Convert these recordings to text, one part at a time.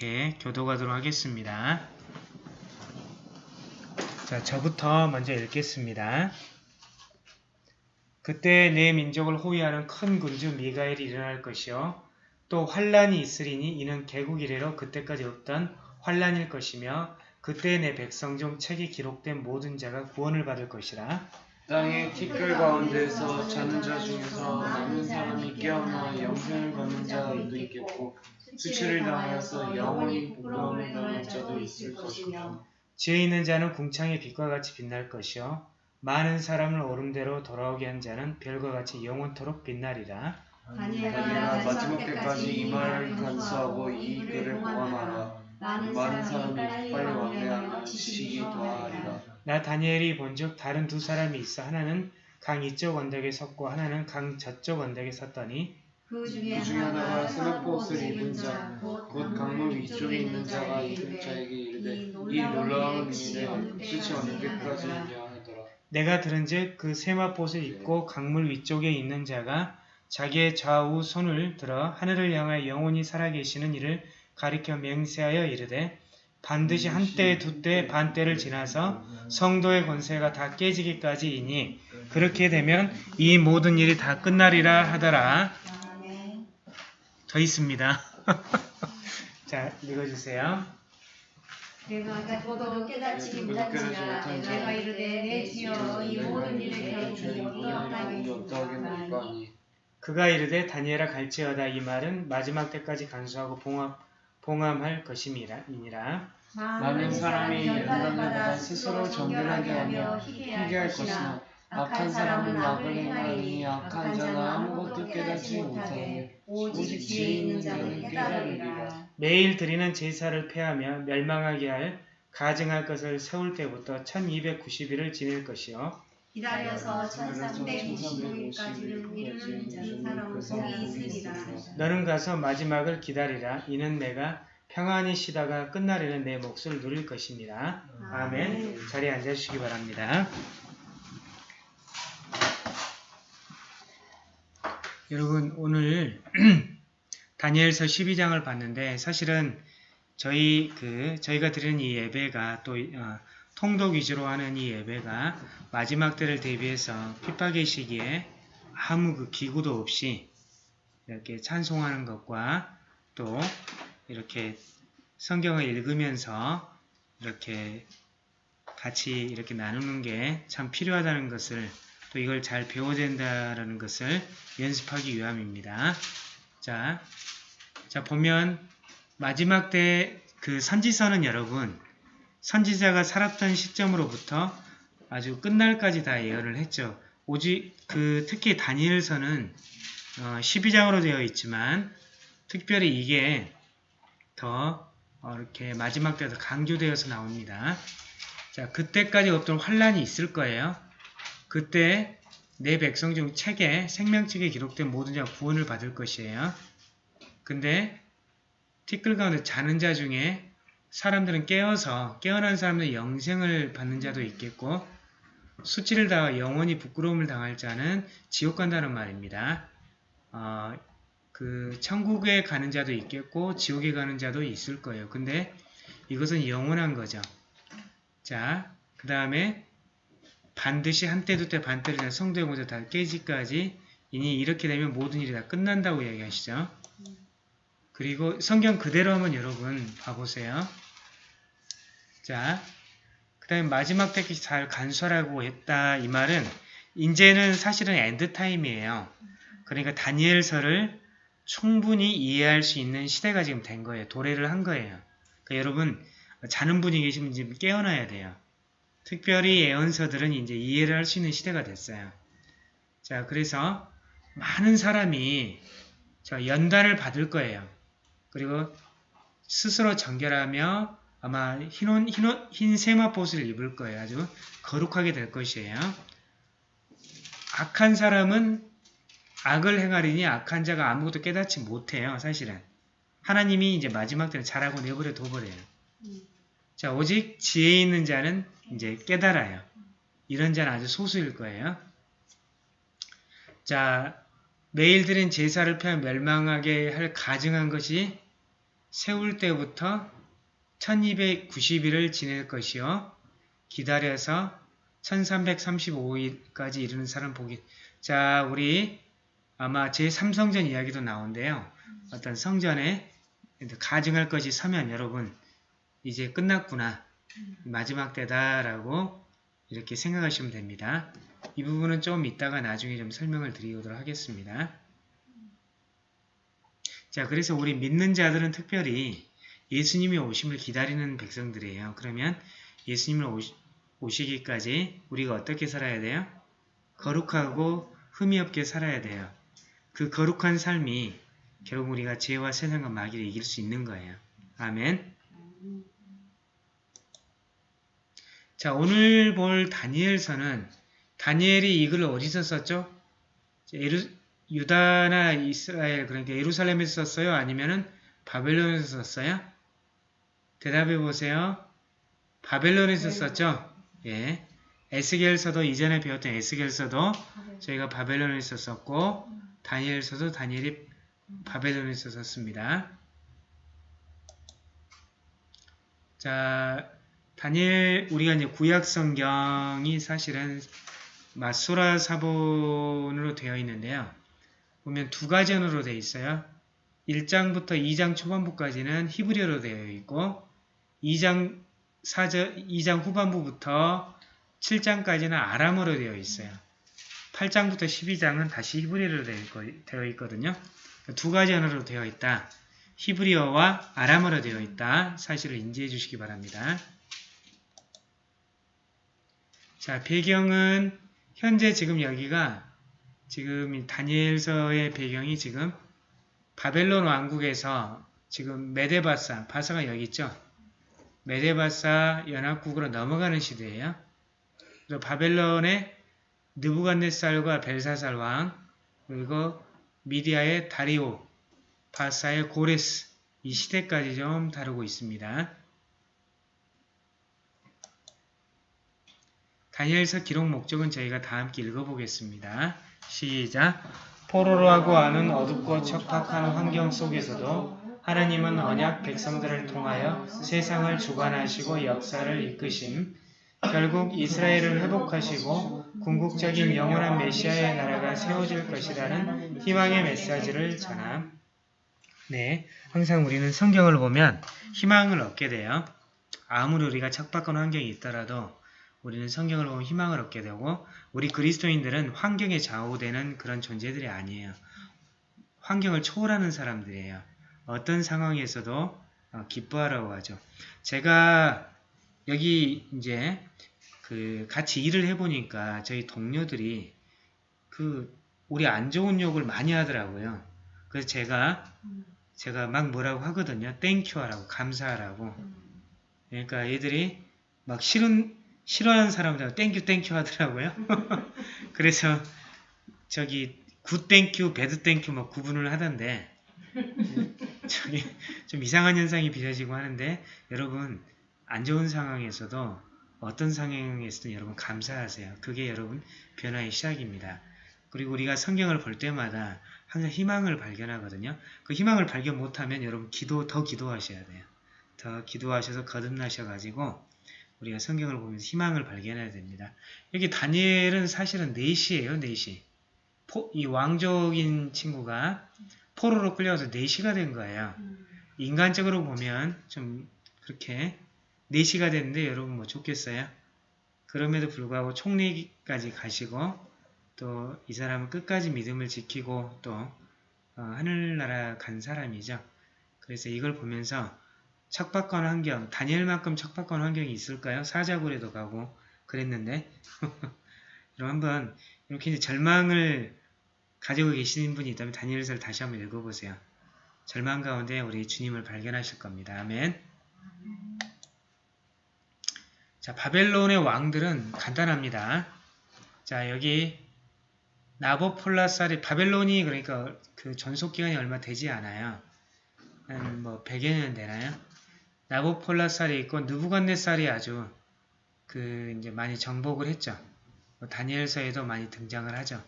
이렇게 교도하도록 하겠습니다. 자, 저부터 먼저 읽겠습니다. 그때 내 민족을 호위하는 큰 군주 미가엘이 일어날 것이요 또 환란이 있으리니 이는 개국 이래로 그때까지 없던 환란일 것이며 그때 내 백성 중 책에 기록된 모든 자가 구원을 받을 것이라 땅의 티끌 가운데서 자는 자 중에서 남은 사람이 깨어나 영생을 받는 자도 있겠고 수치를 당하여서 영원히 부끄러움을 당할 자도 있을 것이며 지혜 있는 자는 궁창의 빛과 같이 빛날 것이요. 많은 사람을 오름대로 돌아오게 한 자는 별과 같이 영원토록 빛나리라. 다니엘아 마지막 때까지 이 말을 간수하고 이 글을 보관하라. 많은 사람이 빨리 왕래하며 지식이 더하리라. 나 다니엘이 본즉 다른 두 사람이 있어. 하나는 강 이쪽 언덕에 섰고 하나는 강 저쪽 언덕에 섰더니 그 중에 하나가 옷을 입은 자, 곧곧 강물 위쪽에 있는 자가 이른 자에게 이르되 이 놀라운 일에 어느 때까지 있냐 하더라 내가 들은즉 그 세마봇을 입고 강물 위쪽에 있는 자가 자기의 좌우 손을 들어 하늘을 향하여 영원히 살아계시는 이를 가리켜 맹세하여 이르되 반드시 한때 두때 반때를 지나서 성도의 권세가 다 깨지기까지이니 그렇게 되면 이 모든 일이 다 끝나리라 하더라. 더 있습니다. 자, 읽어주세요. 내가 듣고도 깨닫지 못한지라 내가 이르되 내 주여 이 모든 어떠하게 어떠하겠느냐 하니 그가 이르되 다니엘아 갈지어다 이 말은 마지막 때까지 간수하고 봉합, 봉함할 것임이니라. 많은 사람이 받아 스스로 정결하게 하며 희귀할 것이나 악한 사람은 악을 행하니 악한 자는 아무것도 깨닫지 못하니 오직 지혜 있는 자는 깨달으리라. 매일 드리는 제사를 폐하며 멸망하게 할 가증할 것을 세울 때부터 1290일을 지낼 것이요. 기다려서 1355일까지는 이르는 자는 사람 복이 있으리라. 너는 가서 마지막을 기다리라. 이는 내가 평안히 쉬다가 끝날에는 내 몫을 누릴 것입니다. 아멘. 자리에 앉아주시기 바랍니다. 여러분 오늘 다니엘서 12장을 봤는데 사실은 저희 그 저희가 드리는 이 예배가 또 어, 통독 위주로 하는 이 예배가 마지막 때를 대비해서 핍박의 시기에 아무 그 기구도 없이 이렇게 찬송하는 것과 또 이렇게 성경을 읽으면서 이렇게 같이 이렇게 나누는 게 참 필요하다는 것을 또 이걸 잘 배워야 된다는 것을 연습하기 위함입니다. 자, 자 보면 마지막 때 그 선지서는 여러분 선지자가 살았던 시점으로부터 아주 끝날까지 다 예언을 했죠. 오직 그 특히 다니엘서는 어, 12장으로 되어 있지만 특별히 이게 더 어, 이렇게 마지막 때에서 강조되어서 나옵니다. 자, 그때까지 없던 환란이 있을 거예요. 그때 내 백성 중 책에 생명책에 기록된 모든 자 구원을 받을 것이에요. 근데 티끌 가운데 자는 자 중에 사람들은 깨어서 깨어난 사람들은 영생을 받는 자도 있겠고 수치를 당하 영원히 부끄러움을 당할 자는 지옥 간다는 말입니다. 어, 그 천국에 가는 자도 있겠고 지옥에 가는 자도 있을 거예요. 근데 이것은 영원한 거죠. 자, 그 다음에 반드시 한때 두때 반때를 다 성도의 모자 다 깨지까지 이니 이렇게 되면 모든 일이 다 끝난다고 이야기하시죠. 그리고 성경 그대로 한번 여러분 봐보세요. 자, 그 다음에 마지막 때까지 잘 간수하라고 했다. 이 말은 이제는 사실은 엔드타임이에요. 그러니까 다니엘서를 충분히 이해할 수 있는 시대가 지금 된 거예요. 도래를 한 거예요. 그러니까 여러분 자는 분이 계시면 지금 깨어나야 돼요. 특별히 예언서들은 이제 이해를 할 수 있는 시대가 됐어요. 자, 그래서 많은 사람이 저 연단을 받을 거예요. 그리고 스스로 정결하며 아마 흰, 흰, 흰 세마포스를 입을 거예요. 아주 거룩하게 될 것이에요. 악한 사람은 악을 행하리니 악한 자가 아무것도 깨닫지 못해요. 사실은. 하나님이 이제 마지막 때는 잘하고 내버려 둬버려요. 자, 오직 지혜 있는 자는 이제 깨달아요. 이런 자는 아주 소수일 거예요. 자, 매일 드린 제사를 펴 멸망하게 할 가증한 것이 세울 때부터 1290일을 지낼 것이요. 기다려서 1335일까지 이르는 사람 보기. 자, 우리 아마 제3성전 이야기도 나오는데요. 어떤 성전에 가증할 것이 서면 여러분 이제 끝났구나. 마지막 때다라고 이렇게 생각하시면 됩니다. 이 부분은 좀 이따가 나중에 좀 설명을 드리도록 하겠습니다. 자, 그래서 우리 믿는 자들은 특별히 예수님이 오심을 기다리는 백성들이에요. 그러면 예수님을 오시, 오시기까지 우리가 어떻게 살아야 돼요? 거룩하고 흠이 없게 살아야 돼요. 그 거룩한 삶이 결국 우리가 죄와 세상과 마귀를 이길 수 있는 거예요. 아멘. 자, 오늘 볼 다니엘서는 다니엘이 이 글을 어디서 썼죠? 예루, 유다나 이스라엘, 그러니까 예루살렘에서 썼어요? 아니면은 바벨론에서 썼어요? 대답해 보세요. 바벨론에서 썼죠? 예. 에스겔서도 이전에 배웠던 에스겔서도 저희가 바벨론에서 썼고 다니엘서도 다니엘이 바벨론에서 썼습니다. 자, 다니엘 우리가 이제 구약 성경이 사실은 마소라 사본으로 되어 있는데요. 보면 두 가전으로 되어 있어요. 1장부터 2장 초반부까지는 히브리어로 되어 있고 2장 사저 2장 후반부부터 7장까지는 아람어로 되어 있어요. 8장부터 12장은 다시 히브리어로 되어 있거든요. 두 가지 언어로 되어 있다. 히브리어와 아람어로 되어 있다. 사실을 인지해 주시기 바랍니다. 자, 배경은 현재 지금 여기가 지금 이 다니엘서의 배경이 지금 바벨론 왕국에서 지금 메데바사, 바사가 여기 있죠. 메데바사 연합국으로 넘어가는 시대예요. 그래서 바벨론의 느부갓네살과 벨사살 왕, 그리고 미디아의 다리오, 바사의 고레스, 이 시대까지 좀 다루고 있습니다. 다니엘서 기록 목적은 저희가 다 함께 읽어보겠습니다. 시작! 포로로하고 하는 어둡고 척박한 환경 속에서도 하나님은 언약 백성들을 통하여 세상을 주관하시고 역사를 이끄심, 결국 이스라엘을 회복하시고 궁극적인 영원한 메시아의 나라가 세워질 것이라는 희망의 메시지를 전함. 네, 항상 우리는 성경을 보면 희망을 얻게 돼요. 아무리 우리가 척박한 환경이 있더라도 우리는 성경을 보면 희망을 얻게 되고 우리 그리스도인들은 환경에 좌우되는 그런 존재들이 아니에요. 환경을 초월하는 사람들이에요. 어떤 상황에서도 어, 기뻐하라고 하죠. 제가 여기 이제 그 같이 일을 해보니까 저희 동료들이 그 우리 안 좋은 욕을 많이 하더라고요. 그래서 제가 제가 막 뭐라고 하거든요. thank you 하라고 감사하라고. 그러니까 애들이 막 싫은 싫어하는 사람들 thank you thank you 하더라고요. 그래서 저기 good thank you, bad thank you 뭐 구분을 하던데 저기 좀 이상한 현상이 빚어지고 하는데 여러분 안 좋은 상황에서도 어떤 상황에서든 여러분 감사하세요. 그게 여러분 변화의 시작입니다. 그리고 우리가 성경을 볼 때마다 항상 희망을 발견하거든요. 그 희망을 발견 못하면 여러분 기도 더 기도하셔야 돼요. 더 기도하셔서 거듭나셔가지고 우리가 성경을 보면서 희망을 발견해야 됩니다. 여기 다니엘은 사실은 4시예요. 4시. 포, 이 왕족인 친구가 포로로 끌려가서 4시가 된 거예요. 인간적으로 보면 좀 그렇게 4시가 됐는데 여러분 뭐 좋겠어요? 그럼에도 불구하고 총리까지 가시고 또 이 사람은 끝까지 믿음을 지키고 또 어, 하늘나라 간 사람이죠. 그래서 이걸 보면서 척박한 환경, 다니엘만큼 척박한 환경이 있을까요? 사자굴에도 가고 그랬는데 여러분 한번 이렇게 이제 절망을 가지고 계시는 분이 있다면 다니엘서를 다시 한번 읽어보세요. 절망 가운데 우리 주님을 발견하실 겁니다. 아멘. 자, 바벨론의 왕들은 간단합니다. 자, 여기 나보폴라살이 바벨론이 그러니까 그 전속 기간이 얼마 되지 않아요. 한 뭐 100여 년 되나요? 나보폴라살이 있고 느부갓네살이 아주 그 이제 많이 정복을 했죠. 뭐 다니엘서에도 많이 등장을 하죠.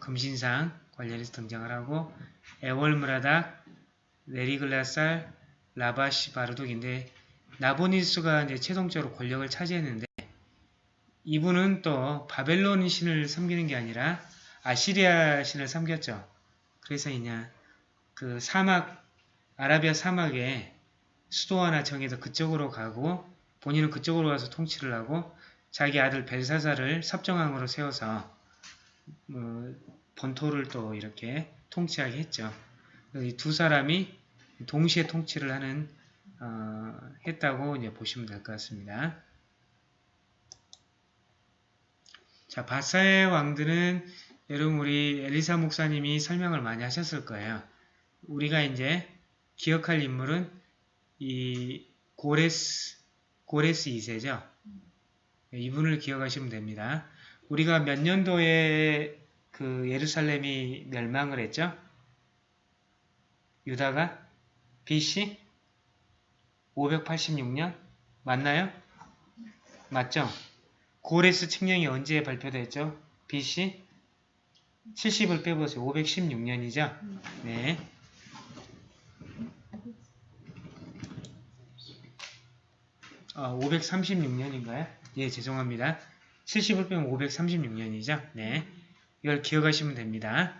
금신상 관련해서 등장을 하고 에월무라닥, 레리글라살, 라바시 바르독인데 나보니스가 이제 최종적으로 권력을 차지했는데 이분은 또 바벨론 신을 섬기는 게 아니라 아시리아 신을 섬겼죠. 그래서 이냐 그 사막 아라비아 사막에 수도 하나 정해서 그쪽으로 가고 본인은 그쪽으로 가서 통치를 하고 자기 아들 벨사사를 섭정왕으로 세워서 어, 본토를 또 이렇게 통치하게 했죠. 이 두 사람이 동시에 통치를 하는 어, 했다고 이제 보시면 될 것 같습니다. 자, 바사의 왕들은 여러분 우리 엘리사 목사님이 설명을 많이 하셨을 거예요. 우리가 이제 기억할 인물은 이 고레스 고레스 2세죠. 이분을 기억하시면 됩니다. 우리가 몇 년도에 그 예루살렘이 멸망을 했죠? 유다가 BC 586년 맞나요? 맞죠? 고레스 칙령이 언제 발표됐죠? BC 70을 빼보세요. 516년이죠? 네. 아, 536년인가요? 예, 죄송합니다. 70을 빼면 536년이죠? 네. 이걸 기억하시면 됩니다.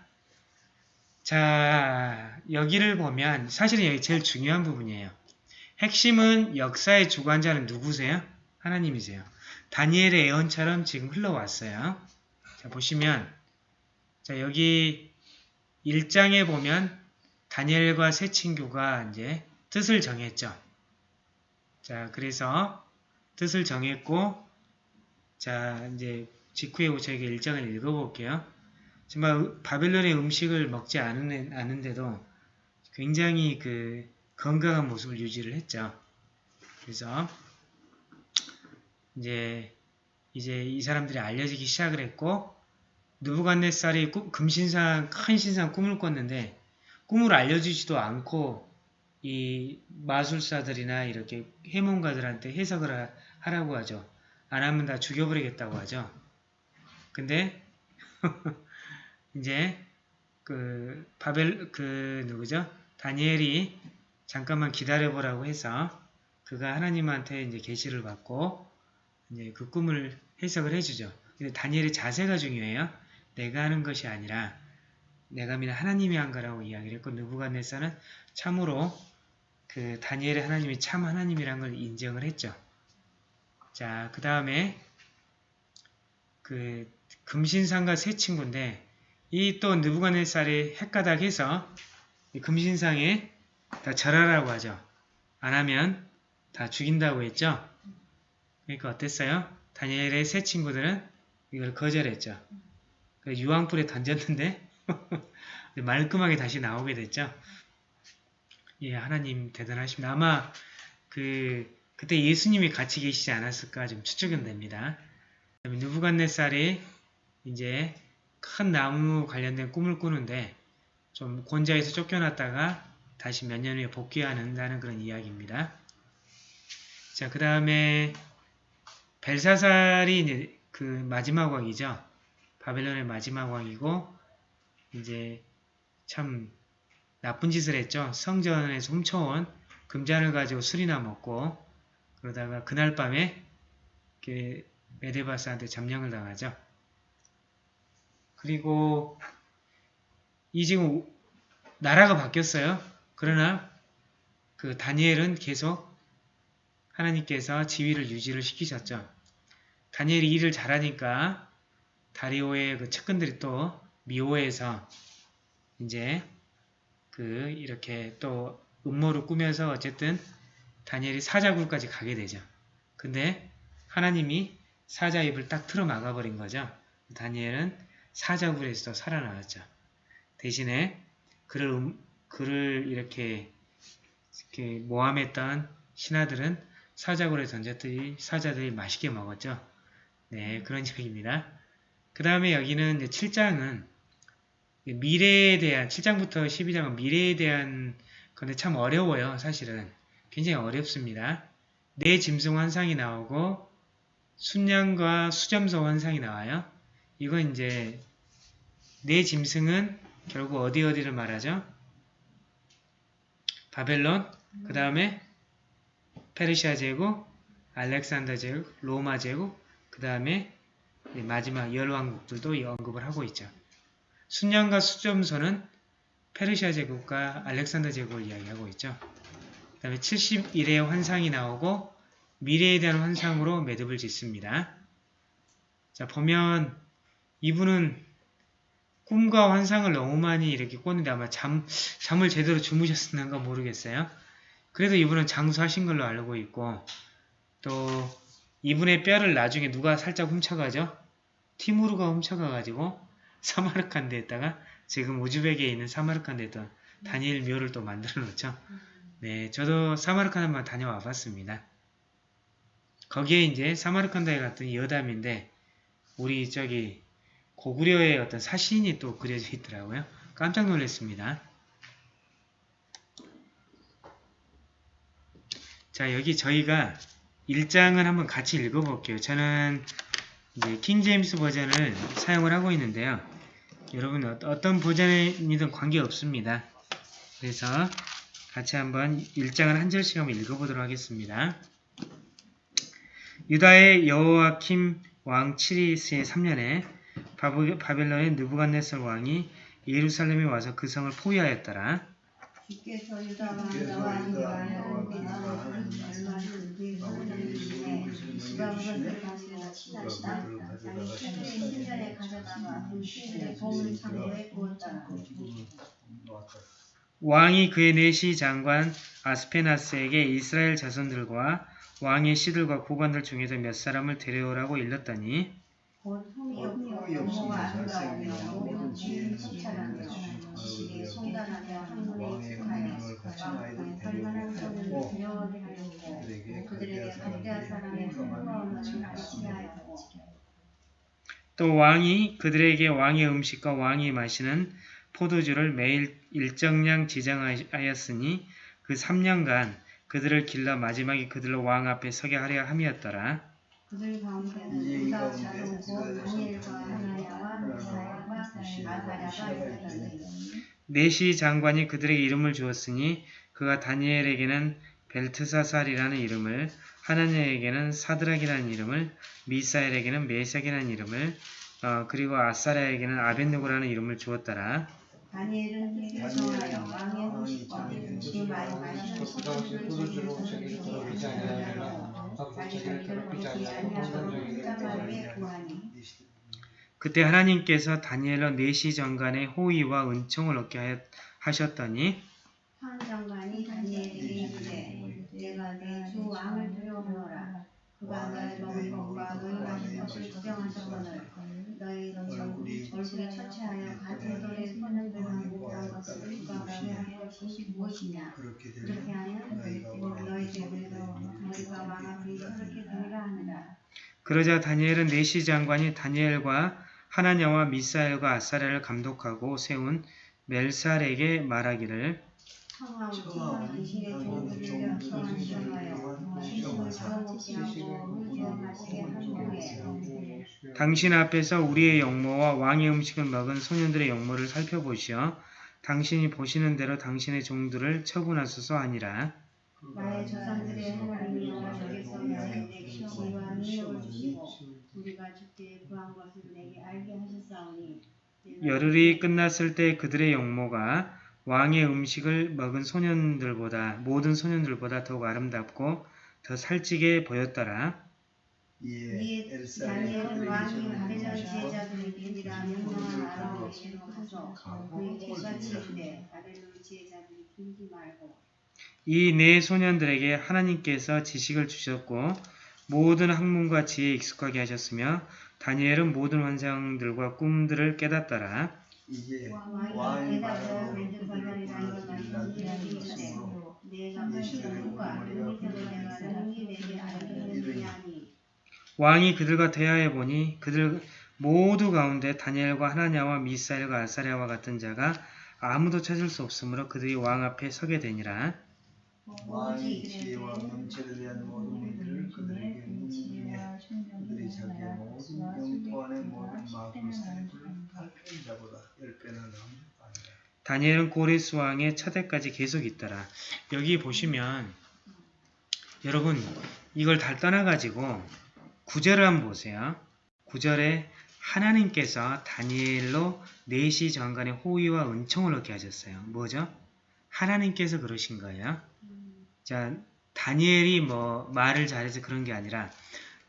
자, 여기를 보면 사실은 여기 제일 중요한 부분이에요. 핵심은 역사의 주관자는 누구세요? 하나님이세요. 다니엘의 예언처럼 지금 흘러왔어요. 자, 보시면 자, 여기 1장에 보면 다니엘과 새 친구가 이제 뜻을 정했죠. 자, 그래서 뜻을 정했고 자, 이제 직후에 저에게 1장을 읽어볼게요. 정말 바벨론의 음식을 먹지 않은, 않은데도 굉장히 그 건강한 모습을 유지를 했죠. 그래서 이제 이제 이 사람들이 알려지기 시작을 했고 누부갓네살이 금신상 큰 신상 꿈을 꿨는데 꿈을 알려주지도 않고 이 마술사들이나 이렇게 해몽가들한테 해석을 하, 하라고 하죠. 안 하면 다 죽여버리겠다고 하죠. 근데 이제 그 바벨 그 누구죠? 다니엘이 잠깐만 기다려보라고 해서 그가 하나님한테 이제 계시를 받고 이제 그 꿈을 해석을 해주죠. 근데 다니엘의 자세가 중요해요. 내가 하는 것이 아니라 내가 믿는 하나님이 한 거라고 이야기를 했고 느부갓네살은 참으로 그 다니엘의 하나님이 참 하나님이란 걸 인정을 했죠. 자, 그 다음에 그 금신상과 새 친구인데 이 또 느부갓네살이 헷가닥해서 금신상에 다 절하라고 하죠. 안 하면 다 죽인다고 했죠. 그러니까 어땠어요? 다니엘의 새 친구들은 이걸 거절했죠. 유황불에 던졌는데 말끔하게 다시 나오게 됐죠. 예, 하나님 대단하십니다. 아마 그 그때 예수님이 같이 계시지 않았을까 좀 추측은 됩니다. 누부갓네살이 이제 큰 나무 관련된 꿈을 꾸는데 좀 곤자에서 쫓겨났다가 다시 몇 년 후에 복귀하는다는 그런 이야기입니다. 자, 그 다음에 벨사살이 이제 그 마지막 왕이죠. 바벨론의 마지막 왕이고 이제 참 나쁜 짓을 했죠. 성전에서 훔쳐온 금잔을 가지고 술이나 먹고 그러다가 그날 밤에 메데바스한테 점령을 당하죠. 그리고 이 지금 나라가 바뀌었어요. 그러나 그 다니엘은 계속 하나님께서 지위를 유지를 시키셨죠. 다니엘이 일을 잘하니까 다리오의 그 측근들이 또 미호에서 이제 그 이렇게 또 음모를 꾸면서 어쨌든 다니엘이 사자굴까지 가게 되죠. 근데 하나님이 사자 입을 딱 틀어 막아버린 거죠. 다니엘은 사자굴에서 살아나왔죠. 대신에 그를, 음, 그를 이렇게, 이렇게 모함했던 신하들은 사자굴에 던졌더니 사자들이 맛있게 먹었죠. 네, 그런 얘기입니다. 그 다음에 여기는 7장은 미래에 대한 7장부터 12장은 미래에 대한 건데 참 어려워요. 사실은 굉장히 어렵습니다. 내 짐승 환상이 나오고 순양과 수점소 환상이 나와요. 이건 이제 내 짐승은 결국 어디 어디를 말하죠? 바벨론, 그 다음에 페르시아 제국, 알렉산더 제국, 로마 제국, 그 다음에 마지막 열 왕국들도 언급을 하고 있죠. 순양과 수점서는 페르시아 제국과 알렉산더 제국을 이야기하고 있죠. 그 다음에 71의 환상이 나오고 미래에 대한 환상으로 매듭을 짓습니다. 자 보면 이분은 꿈과 환상을 너무 많이 이렇게 꿨는데 아마 잠, 잠을 제대로 주무셨는가 모르겠어요. 그래도 이분은 장수하신 걸로 알고 있고 또 이분의 뼈를 나중에 누가 살짝 훔쳐가죠? 티무르가 훔쳐가가지고 사마르칸드에다가 지금 우즈벡에 있는 사마르칸드에 다니엘 묘를 또 만들어 놓죠. 네, 저도 사마르칸드 한번 다녀와 봤습니다. 거기에 이제 사마르칸드에 갔더니 여담인데 우리 저기 고구려의 어떤 사신이 또 그려져 있더라고요. 깜짝 놀랐습니다. 자, 여기 저희가 1장을 한번 같이 읽어볼게요. 저는 이제 킹제임스 버전을 사용을 하고 있는데요. 여러분 어- 어떤 버전이든 관계없습니다. 그래서 같이 한번 1장을 한 절씩 한번 읽어보도록 하겠습니다. 유다의 여호와킴 왕 치리스의 3년에 바벨- 바벨론의 느부갓네살 왕이 예루살렘에 와서 그 성을 포위하였더라. 주께서 유다와 나와 이와는 우리나라 얼마 준비 하나님의 누가 그것을 가 신의 신전에 가져다가 신의 보물 창고에 부었더라 왕이 그의 내시 장관 아스페나스에게 이스라엘 자손들과 왕의 씨들과 고관들 중에서 몇 사람을 데려오라고 일렀더니 그들에게 갈대아 사람의 흥거움을 또 왕이 그들에게 왕의 음식과 왕이 마시는 포도주를 매일 일정량 지정하였으니 그 3년간 그들을 길러 마지막에 그들로 왕 앞에 서게 하려 함이었더라. 그들 가운데는 유다 자손 다니엘과 하나야와 미사야와 아사랴가 있었더니 네시 장관이 그들에게 이름을 주었으니 그가 다니엘에게는 벨트사살이라는 이름을 하나님에게는 사드락이라는 이름을 미사엘에게는 메색이라는 이름을 어, 그리고 아사랴에게는 아벤누고라는 이름을 주었더라. 다니엘은 왕의 그 자기를 더럽히지 자기를 더럽히지 구하니 그때 하나님께서 다니엘로 네시 장관의 호의와 은총을 얻게 하셨더니 황 장관이 다니엘에게 이르되 내가 내 주 왕을 두려워하노라 그가 너의 먹을 것과 너희 마실 것을 구경하셨거늘 너희 얼굴이 처치하여 같은 돌에 손을 들고 못한 것을 그가 너희에게 할 것이 무엇이냐? 그렇게 그렇게 되면 하면 곧 너희 집에서 너희가 왕 앞에 그렇게 되리라 하느라. 그러자 다니엘은 네시 장관이 다니엘과 하나냐와 미사엘과 아사랴를 감독하고 세운 멜살에게 말하기를 하고 물주어 마시게 한 후에 당신 앞에서 우리의 영모와 왕의 음식을 먹은 소년들의 영모를 살펴보시어 당신이 보시는 대로 당신의 종들을 처분하소서 하니라. 나의 조상들의 하나님 여호와께서. 나에게 지혜와 능력을 주시고 우리가 주께 구한 것을 내게 알게 하셨사오니. 내가 열흘이 끝났을 때 그들의 영모가 왕의 음식을 먹은 소년들보다 모든 소년들보다 더욱 아름답고 더 살찌게 보였더라. 이에 이에 다니엘은 왕이 바벨론 지혜자들을 이르라 명령을 알아 계시고 하소 그에게 같이 이르되 바벨론 지혜자들이 길지 말고 이 네 소년들에게 하나님께서 지식을 주셨고 모든 학문과 지혜에 익숙하게 하셨으며 다니엘은 모든 환상들과 꿈들을 깨닫더라. 이제 왕이 왕이 그들과 대하여 보니 그들 모두 가운데 다니엘과 하나냐와 미사엘과 아사랴와 같은 자가 아무도 찾을 수 없으므로 그들이 왕 앞에 서게 되니라. 왕이 지혜와 명체를 위한 모든 일들을 그들에게 묻느니 그들이 자기의 모든 영토 안의 모든 마음을 자보 다니엘은 고레스 왕의 차대까지 계속 있더라. 여기 보시면 여러분 이걸 다 떠나가지고 구절을 한번 보세요. 구절에 하나님께서 다니엘로 4시 전간의 호의와 은총을 얻게 하셨어요. 뭐죠? 하나님께서 그러신 거예요. 자, 다니엘이 뭐 말을 잘해서 그런 게 아니라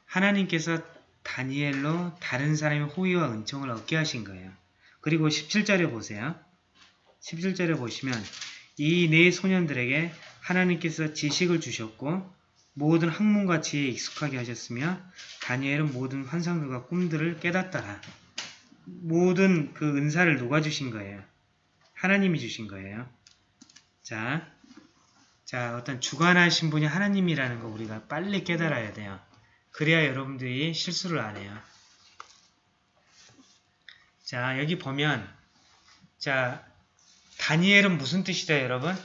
하나님께서 다니엘로 다른 사람의 호의와 은총을 얻게 하신 거예요. 그리고 17절에 보세요. 17절에 보시면 이 네 소년들에게 하나님께서 지식을 주셨고 모든 학문과 지혜에 익숙하게 하셨으며 다니엘은 모든 환상들과 꿈들을 깨닫더라. 모든 그 은사를 누가 주신 거예요? 하나님이 주신 거예요. 자, 자 어떤 주관하신 분이 하나님이라는 거 우리가 빨리 깨달아야 돼요. 그래야 여러분들이 실수를 안 해요. 자, 여기 보면 자, 다니엘은 무슨 뜻이죠, 여러분?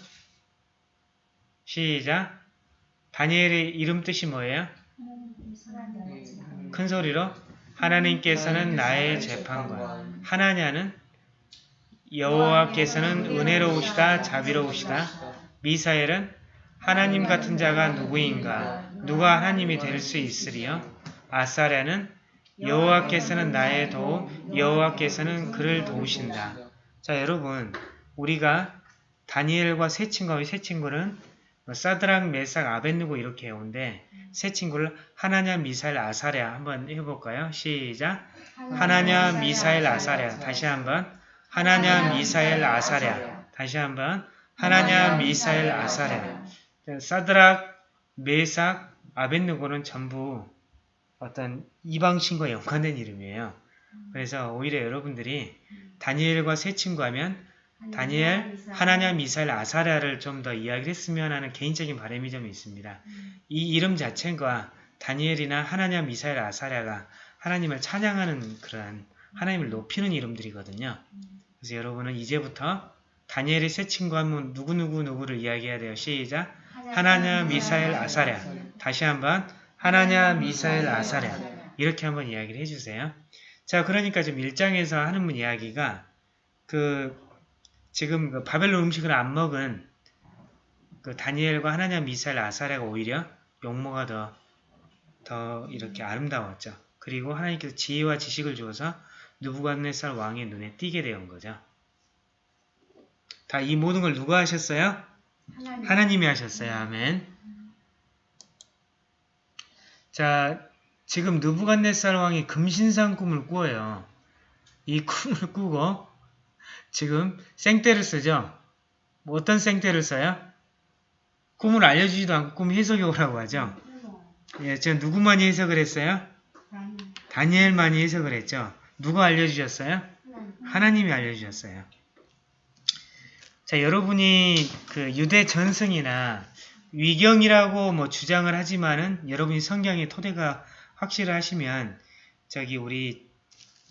시작. 다니엘의 이름 뜻이 뭐예요? 큰 소리로 하나님께서는 나의 재판관 하나냐는 여호와께서는 은혜로우시다 자비로우시다 미사엘은 하나님 같은 자가 누구인가 누가 하나님이 될 수 있으리요? 아사랴는 여호와께서는 나의 도움 여호와께서는 그를 도우신다. 자 여러분 우리가 다니엘과 세 친구와 세 친구는 뭐 사드랑 메삭 아벤누고 이렇게 해온데 세 친구를 하나냐 미사일 아사랴 한번 해볼까요? 시작. 하나냐 미사일 아사랴. 다시 한번. 하나냐 미사일 아사랴. 다시 한번. 하나냐 미사일 아사랴. 사드락 메삭 아벤누고는 전부 어떤 이방 신과 연관된 이름이에요. 그래서 오히려 여러분들이 다니엘과 세 친구 하면 다니엘, 하나냐, 미사일, 아사랴를 좀 더 이야기를 했으면 하는 개인적인 바람이 좀 있습니다. 이 이름 자체가 다니엘이나 하나냐, 미사일, 아사랴가 하나님을 찬양하는 그런 하나님을 높이는 이름들이거든요. 그래서 여러분은 이제부터 다니엘의 세 친구 하면 누구누구 누구를 이야기해야 돼요. 시작! 하나냐, 미사일, 아사랴 다시 한번 하나냐, 미사일, 아사랴 이렇게 한번 이야기를 해주세요. 자, 그러니까 지금 1장에서 하는 분 이야기가 그 지금 그 바벨론 음식을 안 먹은 그 다니엘과 하나냐 미사일 아사랴가 오히려 용모가 더, 더 이렇게 아름다웠죠. 그리고 하나님께서 지혜와 지식을 주어서 누부갓네살 왕의 눈에 띄게 되온 거죠. 다 이 모든 걸 누가 하셨어요? 하나님이 하셨어요. 아멘. 자, 지금 누부갓네살 왕이 금신상 꿈을 꾸어요. 이 꿈을 꾸고 지금 생떼를 쓰죠. 뭐 어떤 생떼를 써요? 꿈을 알려주지도 않고 꿈 해석이 오라고 하죠. 예, 저 누구만이 해석을 했어요? 다니엘만이 해석을 했죠. 누가 알려주셨어요? 하나님이 알려주셨어요. 자, 여러분이 그 유대 전승이나 위경이라고 뭐 주장을 하지만은 여러분이 성경의 토대가 확실하시면 저기 우리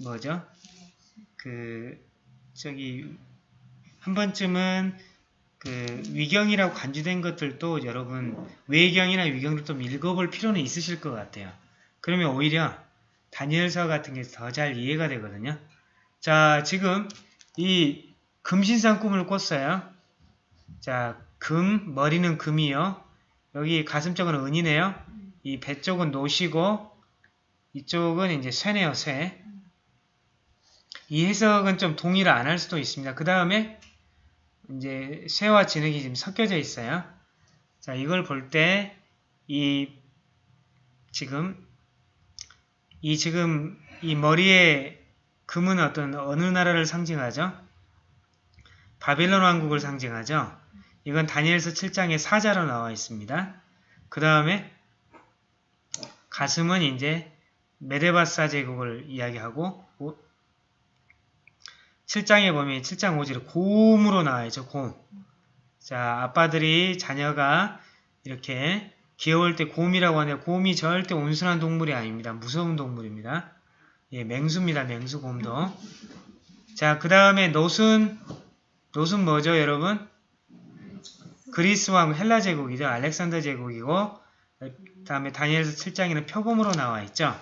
뭐죠? 그 저기 한 번쯤은 그 위경이라고 간주된 것들도 여러분 외경이나 위경을 좀 읽어볼 필요는 있으실 것 같아요. 그러면 오히려 다니엘서 같은 게 더 잘 이해가 되거든요. 자 지금 이 금신상 꿈을 꿨어요. 자 금, 머리는 금이요. 여기 가슴 쪽은 은이네요. 이 배 쪽은 노시고 이쪽은 이제 쇠네요, 쇠. 이 해석은 좀 동의를 안 할 수도 있습니다. 그 다음에 이제 쇠와 진흙이 지금 섞여져 있어요. 자, 이걸 볼 때 이 지금 이 지금 이 머리에 금은 어떤 어느 나라를 상징하죠? 바벨론 왕국을 상징하죠. 이건 다니엘서 7장에 사자로 나와 있습니다. 그 다음에 가슴은 이제 메데바사 제국을 이야기하고 7장에 보면 7장 5절에 곰으로 나와 있죠. 곰. 자, 아빠들이 자녀가 이렇게 귀여울 때 곰이라고 하는데 곰이 절대 온순한 동물이 아닙니다. 무서운 동물입니다. 예, 맹수입니다. 맹수 곰도. 자, 그 다음에 노순 노순 뭐죠, 여러분? 그리스 왕 헬라 제국이죠. 알렉산더 제국이고 그 다음에 다니엘서 7장에는 표범으로 나와 있죠.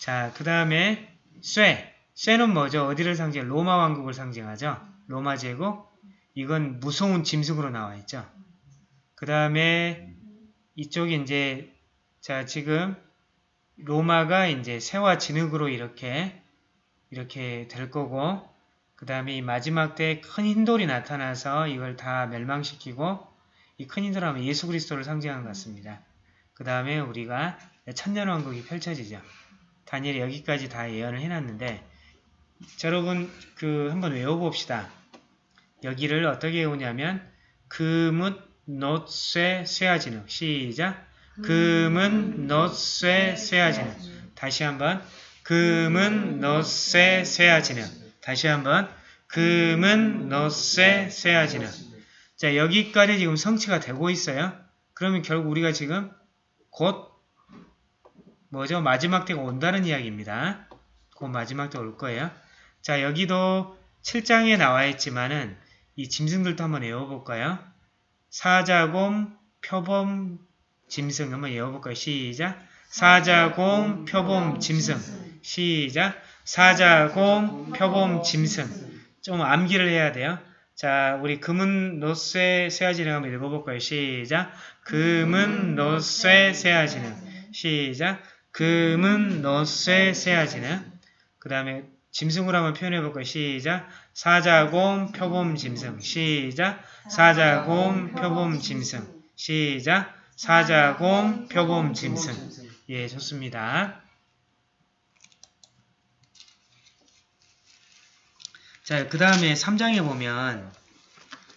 자, 그 다음에 쇠. 쇠는 뭐죠? 어디를 상징해? 로마 왕국을 상징하죠. 로마 제국. 이건 무서운 짐승으로 나와 있죠. 그 다음에 이쪽이 이제 자 지금 로마가 이제 새와 진흙으로 이렇게 이렇게 될 거고 그 다음에 이 마지막 때큰 흰돌이 나타나서 이걸 다 멸망시키고 이 큰 흰돌 하면 예수 그리스도를 상징하는 것 같습니다. 그 다음에 우리가 천년왕국이 펼쳐지죠. 다니엘이 여기까지 다 예언을 해놨는데 자, 여러분 그 한번 외워봅시다. 여기를 어떻게 외우냐면 금은 놋쇠 쇠아진흙 시작 금은 놋쇠 쇠아진흙 다시 한번 금은 놋쇠 쇠아진흙 다시 한번 금은 놋쇠 쇠아진흙 자 여기까지 지금 성취가 되고 있어요. 그러면 결국 우리가 지금 곧 뭐죠? 마지막 때가 온다는 이야기입니다. 곧 마지막 때 올 거예요. 자 여기도 7장에 나와 있지만은 이 짐승들도 한번 외워볼까요? 사자곰, 표범, 짐승 한번 외워볼까요? 시작! 사자곰, 표범, 짐승 시작! 사자곰, 표범, 짐승 좀 암기를 해야 돼요. 자, 우리 금은 노쇠 쇠아지는 한번 읽어볼까요? 시작! 금은 노쇠 쇠아지는 시작! 금은 노쇠 쇠아지는 그 다음에 짐승으로 한번 표현해볼까요? 시작! 사자곰, 표범, 짐승 시작! 사자곰, 표범, 짐승 시작! 사자곰, 표범, 짐승 예, 좋습니다. 자, 그 다음에 3장에 보면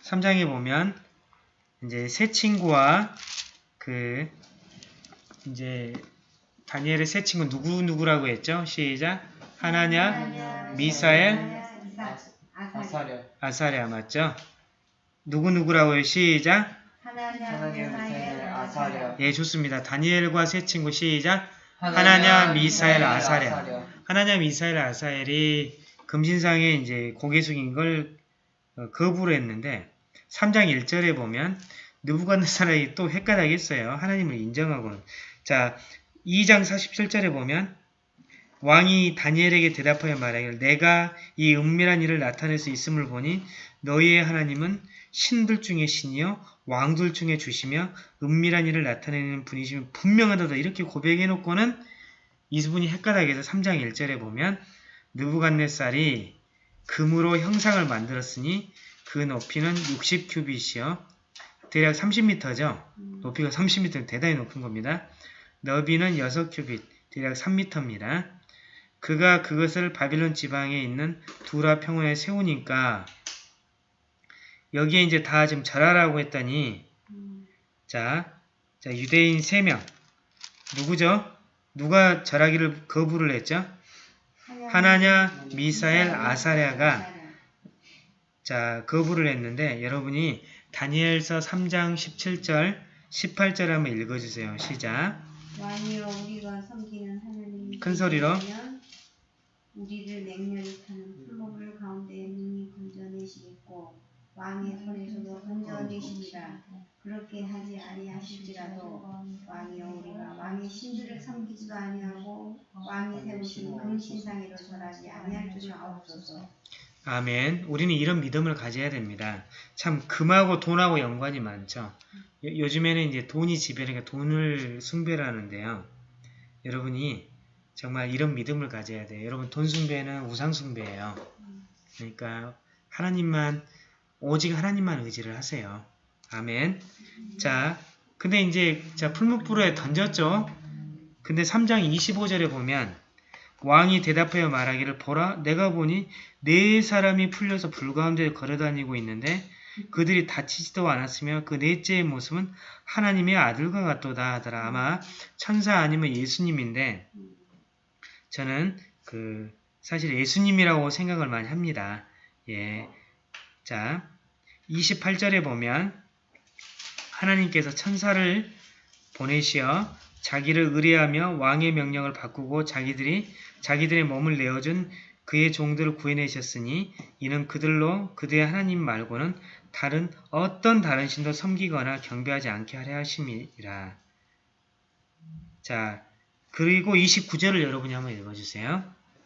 3장에 보면 이제 새 친구와 그 이제 다니엘의 새 친구 누구 누구라고 했죠? 시작. 하나냐, 미사엘, 아사랴 아사랴 맞죠? 누구 누구라고 해요? 시작. 하나냐 미사엘 아사랴 예, 좋습니다. 다니엘과 새 친구 시작. 하나냐, 미사엘, 아사랴. 하나냐, 미사엘, 아사엘이 금신상에 이제 고개 숙인 걸 어, 거부를 했는데 3장 1절에 보면 느부갓네살이 또 헷갈하겠어요. 하나님을 인정하고는. 자, 2장 47절에 보면 왕이 다니엘에게 대답하여 말하기를 내가 이 은밀한 일을 나타낼 수 있음을 보니 너희의 하나님은 신들 중에 신이요 왕들 중에 주시며 은밀한 일을 나타내는 분이시면 분명하다 이렇게 고백해놓고는 이분이 헷갈하게 해서 3장 1절에 보면 느부갓네살이 금으로 형상을 만들었으니 그 높이는 60큐빗이요. 대략 30m죠. 높이가 30m 대단히 높은 겁니다. 너비는 6큐빗 대략 3m입니다. 그가 그것을 바빌론 지방에 있는 두라 평원에 세우니까 여기에 이제 다 지금 절하라고 했더니. 자, 자 유대인 3명. 누구죠? 누가 절하기를 거부를 했죠? 하나냐, 미사엘, 아사랴가 자 거부를 했는데 여러분이 다니엘서 3장 17절 18절 한번 읽어주세요. 시작 큰 소리로. 우리를 맹렬히 타는 풀무불 가운데 능히 건져내시겠고 왕의 손에서도 건져내시리라 그렇게 하지 아니하실지라도 왕이여 우리가 왕의 신들을 섬기지도 아니하고 왕이 세우신 금신상에도 절하지 아니할 줄을 아옵소서 아멘. 우리는 이런 믿음을 가져야 됩니다. 참 금하고 돈하고 연관이 많죠. 요- 요즘에는 이제 돈이 지배니까 돈을 숭배를 하는데요. 여러분이 정말 이런 믿음을 가져야 돼요. 여러분 돈 숭배는 우상 숭배예요. 그러니까 하나님만 오직 하나님만 의지를 하세요. 아멘. 자, 근데 이제 자 풀무불에 던졌죠. 근데 3장 25절에 보면 왕이 대답하여 말하기를 보라 내가 보니 네 사람이 풀려서 불 가운데 걸어다니고 있는데 그들이 다치지도 않았으며 그 넷째의 모습은 하나님의 아들과 같도다 하더라. 아마 천사 아니면 예수님인데 저는 그 사실 예수님이라고 생각을 많이 합니다. 예. 자, 28절에 보면 하나님께서 천사를 보내시어 자기를 의뢰하며 왕의 명령을 바꾸고 자기들이 자기들의 몸을 내어준 그의 종들을 구해내셨으니 이는 그들로 그들의 하나님 말고는 다른 어떤 다른 신도 섬기거나 경배하지 않게 하려 하심이라. 자, 그리고 29절을 여러분이 한번 읽어주세요.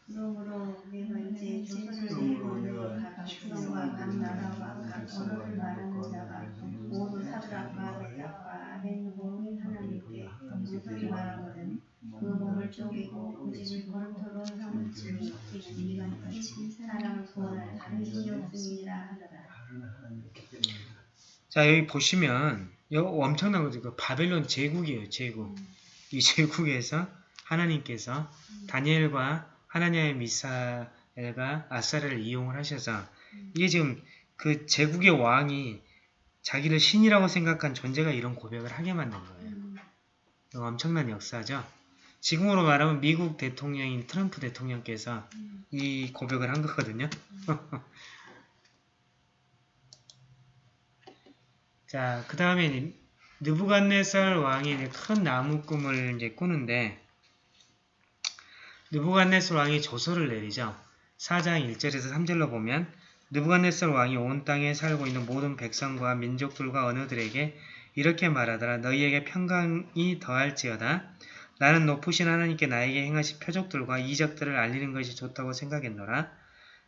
그러므로 내가 이제 조선을 세우고 각 수령과 각 나라와 각 언어를 말하는 자가 그자 여기 보시면 여 엄청난 거죠. 그 바벨론 제국이에요. 제국. 이 제국에서 하나님께서 다니엘과 하나님의 미사엘과 아사를 이용을 하셔서 이게 지금 그 제국의 왕이 자기를 신이라고 생각한 존재가 이런 고백을 하게 만든 거예요. 이거 엄청난 역사죠. 지금으로 말하면 미국 대통령인 트럼프 대통령께서 이 고백을 한 거거든요. 자, 그 다음에 느부갓네살 왕이 큰 나무 꿈을 이제 꾸는데 느부갓네살 왕이 조서를 내리죠. 4장 1절에서 3절로 보면 느부갓네살 왕이 온 땅에 살고 있는 모든 백성과 민족들과 언어들에게 이렇게 말하더라. 너희에게 평강이 더할지어다. 나는 높으신 하나님께 나에게 행하신 표적들과 이적들을 알리는 것이 좋다고 생각했노라.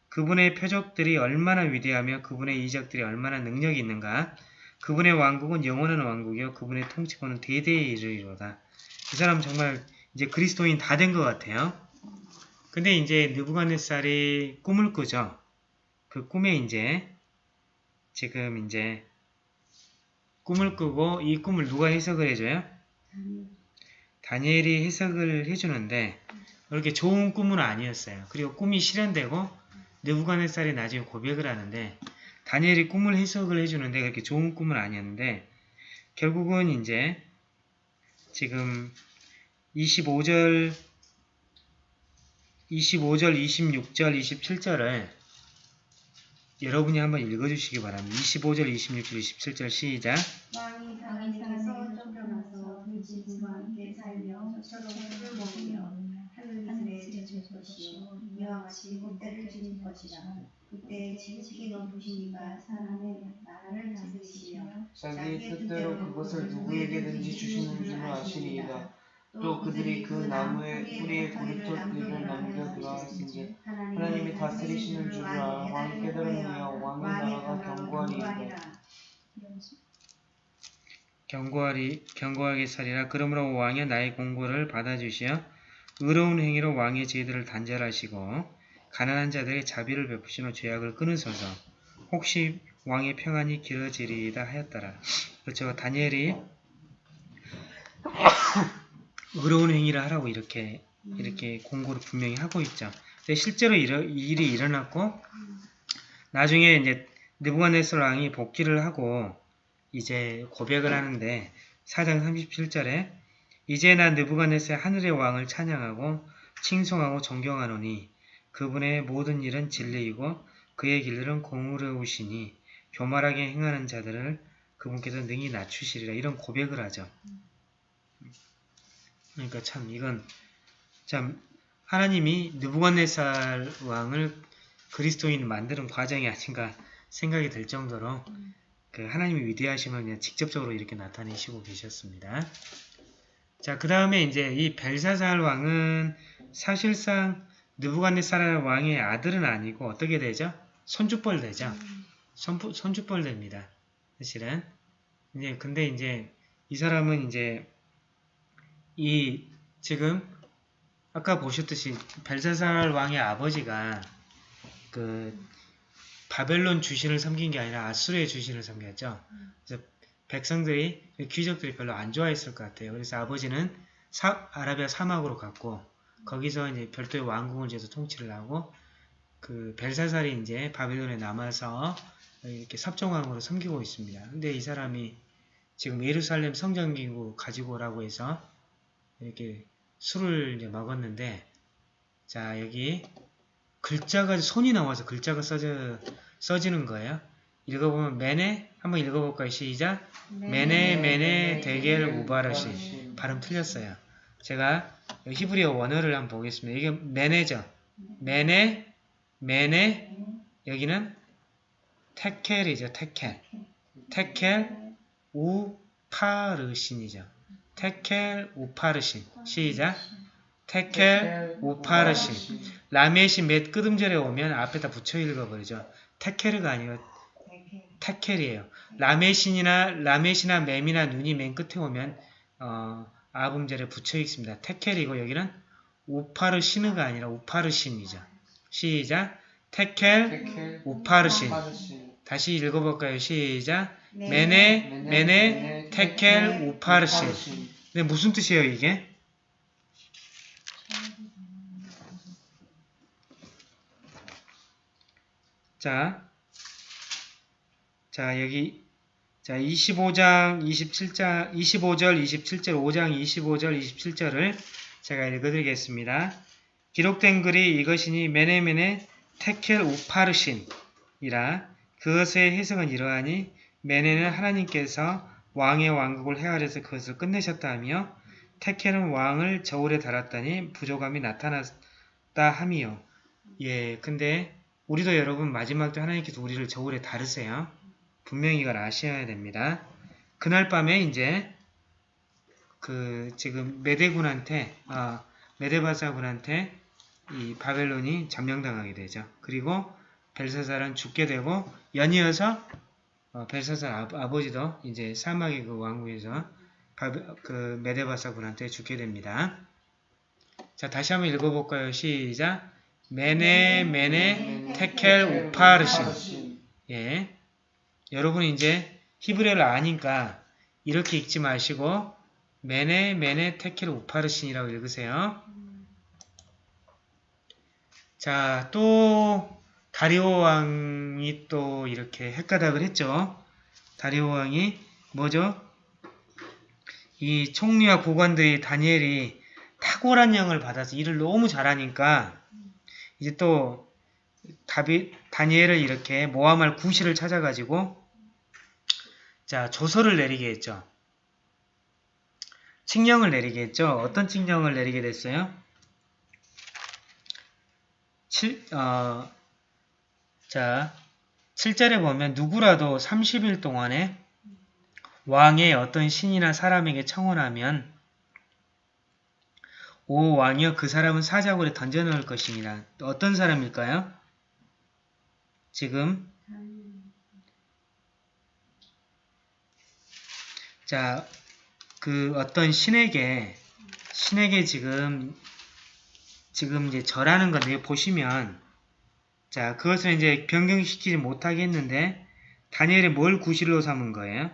그분의 표적들이 얼마나 위대하며 그분의 이적들이 얼마나 능력이 있는가. 그분의 왕국은 영원한 왕국이요 그분의 통치권은 대대에 이르리로다. 이 사람 정말 이제 그리스도인 다 된 것 같아요. 근데 이제 느부갓네살이 꿈을 꾸죠. 그 꿈에 이제 지금 이제 꿈을 꾸고 이 꿈을 누가 해석을 해줘요? 다니엘이 해석을 해주는데 그렇게 좋은 꿈은 아니었어요. 그리고 꿈이 실현되고 느부갓네살이 나중에 고백을 하는데 다니엘이 꿈을 해석을 해주는데 그렇게 좋은 꿈은 아니었는데 결국은 이제 지금 25절 25절, 26절, 27절을 여러분이 한번 읽어주시기 바랍니다. 25절, 26절, 27절 시작 이와 같이 롯대를 지닐 것이라 그때 지극히 높으시니까 사람의 나라를 다스리시며 자기의 뜻대로 그것을 누구에게든지 주시는 줄을 아시리이다. 또 그들이 그 나무의 뿌리에 고리톱들을 남겨 들어왔은지 하나님이 다스리시는 줄을 왕이 깨달으며 왕의 나라가 견고하리이다. 경고하리, 경고하게 살이라 그러므로 왕이 나의 공고를 받아주시어 의로운 행위로 왕의 죄들을 단절하시고 가난한 자들의 자비를 베푸시며 죄악을 끊으소서 혹시 왕의 평안이 길어지리이다 하였더라. 그렇죠. 다니엘이 의로운 행위를 하라고 이렇게 이렇게 공고를 분명히 하고 있죠. 근데 실제로 일어, 일이 일어났고 나중에 이제 느부갓네살 왕이 복귀를 하고 이제 고백을 하는데 4장 37절에 이제 나 느부갓네살 하늘의 왕을 찬양하고 칭송하고 존경하노니 그분의 모든 일은 진리이고 그의 길들은 공의로우시니 교만하게 행하는 자들을 그분께서 능히 낮추시리라 이런 고백을 하죠. 그러니까 참 이건 참 하나님이 느부갓네살 왕을 그리스도인 만드는 과정이 아닌가 생각이 들 정도로 그 하나님의 위대하심을 그냥 직접적으로 이렇게 나타내시고 계셨습니다. 자, 그 다음에 이제 이 벨사살 왕은 사실상 느부갓네살 왕의 아들은 아니고 어떻게 되죠? 손주뻘 되죠. 손, 손주뻘 됩니다. 사실은. 이제 근데 이제 이 사람은 이제 이 지금 아까 보셨듯이 벨사살 왕의 아버지가 그 바벨론 주신을 섬긴 게 아니라 아수르의 주신을 섬겼죠. 그래서 백성들이 귀족들이 별로 안 좋아했을 것 같아요. 그래서 아버지는 사, 아라비아 사막으로 갔고 거기서 이제 별도의 왕국을 지어서 통치를 하고 그 벨사살이 이제 바벨론에 남아서 이렇게 섭정왕으로 섬기고 있습니다. 근데 이 사람이 지금 예루살렘 성전기구 가지고 오라고 해서 이렇게 술을 이제 먹었는데 자 여기 글자가 손이 나와서 글자가 써져, 써지는 거예요. 읽어보면 메네 한번 읽어볼까요? 시작 메네 메네 데겔 우바르시 발음 틀렸어요. 제가 히브리어 원어를 한번 보겠습니다. 이게 메네죠. 메네 메네 여기는 테켈이죠. 테켈 테켈 우파르신이죠. 테켈 우파르신 시작 테켈 우파르신 라메시 맷 끄듬절에 오면 앞에다 붙여 읽어버리죠. 테케르가 아니고 테켈이에요. 라메신이나 라메시나 맴이나 눈이 맨 끝에 오면 어, 아음절에 붙여 읽습니다. 테켈이고 여기는 우파르시느가 아니라 우파르신이죠. 시작. 테켈 테켈 우파르신. 파르신 다시 읽어볼까요? 시작. 네. 메네 메네 테켈 우파르신. 네, 무슨 뜻이에요 이게? 자, 자 여기 자 25장 27장 25절 27절 5장 25절 27절을 제가 읽어드리겠습니다. 기록된 글이 이것이니 메네메네 테켈 우파르신이라 그것의 해석은 이러하니 메네는 하나님께서 왕의 왕국을 헤아려서 그것을 끝내셨다 하며 테켈은 왕을 저울에 달았더니 부족함이 나타났다 함이요. 예, 근데 우리도 여러분 마지막 때 하나님께서 우리를 저울에 다르세요. 분명히 이걸 아셔야 됩니다. 그날 밤에 이제 그 지금 메대군한테 아 메데바사군한테 이 바벨론이 점령당하게 되죠. 그리고 벨사살은 죽게 되고 연이어서 어, 벨사살 아, 아버지도 이제 사막의 그 왕국에서 그 메데바사군한테 죽게 됩니다. 자 다시 한번 읽어볼까요? 시작. 메네 메네 테켈 우파르신 예. 여러분이 이제 히브리어를 아니까 이렇게 읽지 마시고 메네 메네 테켈 우파르신이라고 읽으세요. 자, 또 다리오 왕이 또 이렇게 헷가닥을 했죠. 다리오 왕이 뭐죠? 이 총리와 고관들이 다니엘이 탁월한 영을 받아서 일을 너무 잘하니까 이제 또 다비, 다니엘을 이렇게 모함할 구실을 찾아가지고 자 조서를 내리게 했죠. 칙령을 내리게 했죠. 어떤 칙령을 내리게 됐어요? 7, 어, 자 7절에 보면 누구라도 30일 동안에 왕의 어떤 신이나 사람에게 청혼하면 오 왕이여 그 사람은 사자굴에 던져놓을 것입니다. 어떤 사람일까요? 지금 자, 그 어떤 신에게 신에게 지금 지금 이제 절하는 건데 보시면 자 그것을 이제 변경시키지 못하게 했는데 다니엘이 뭘 구실로 삼은 거예요?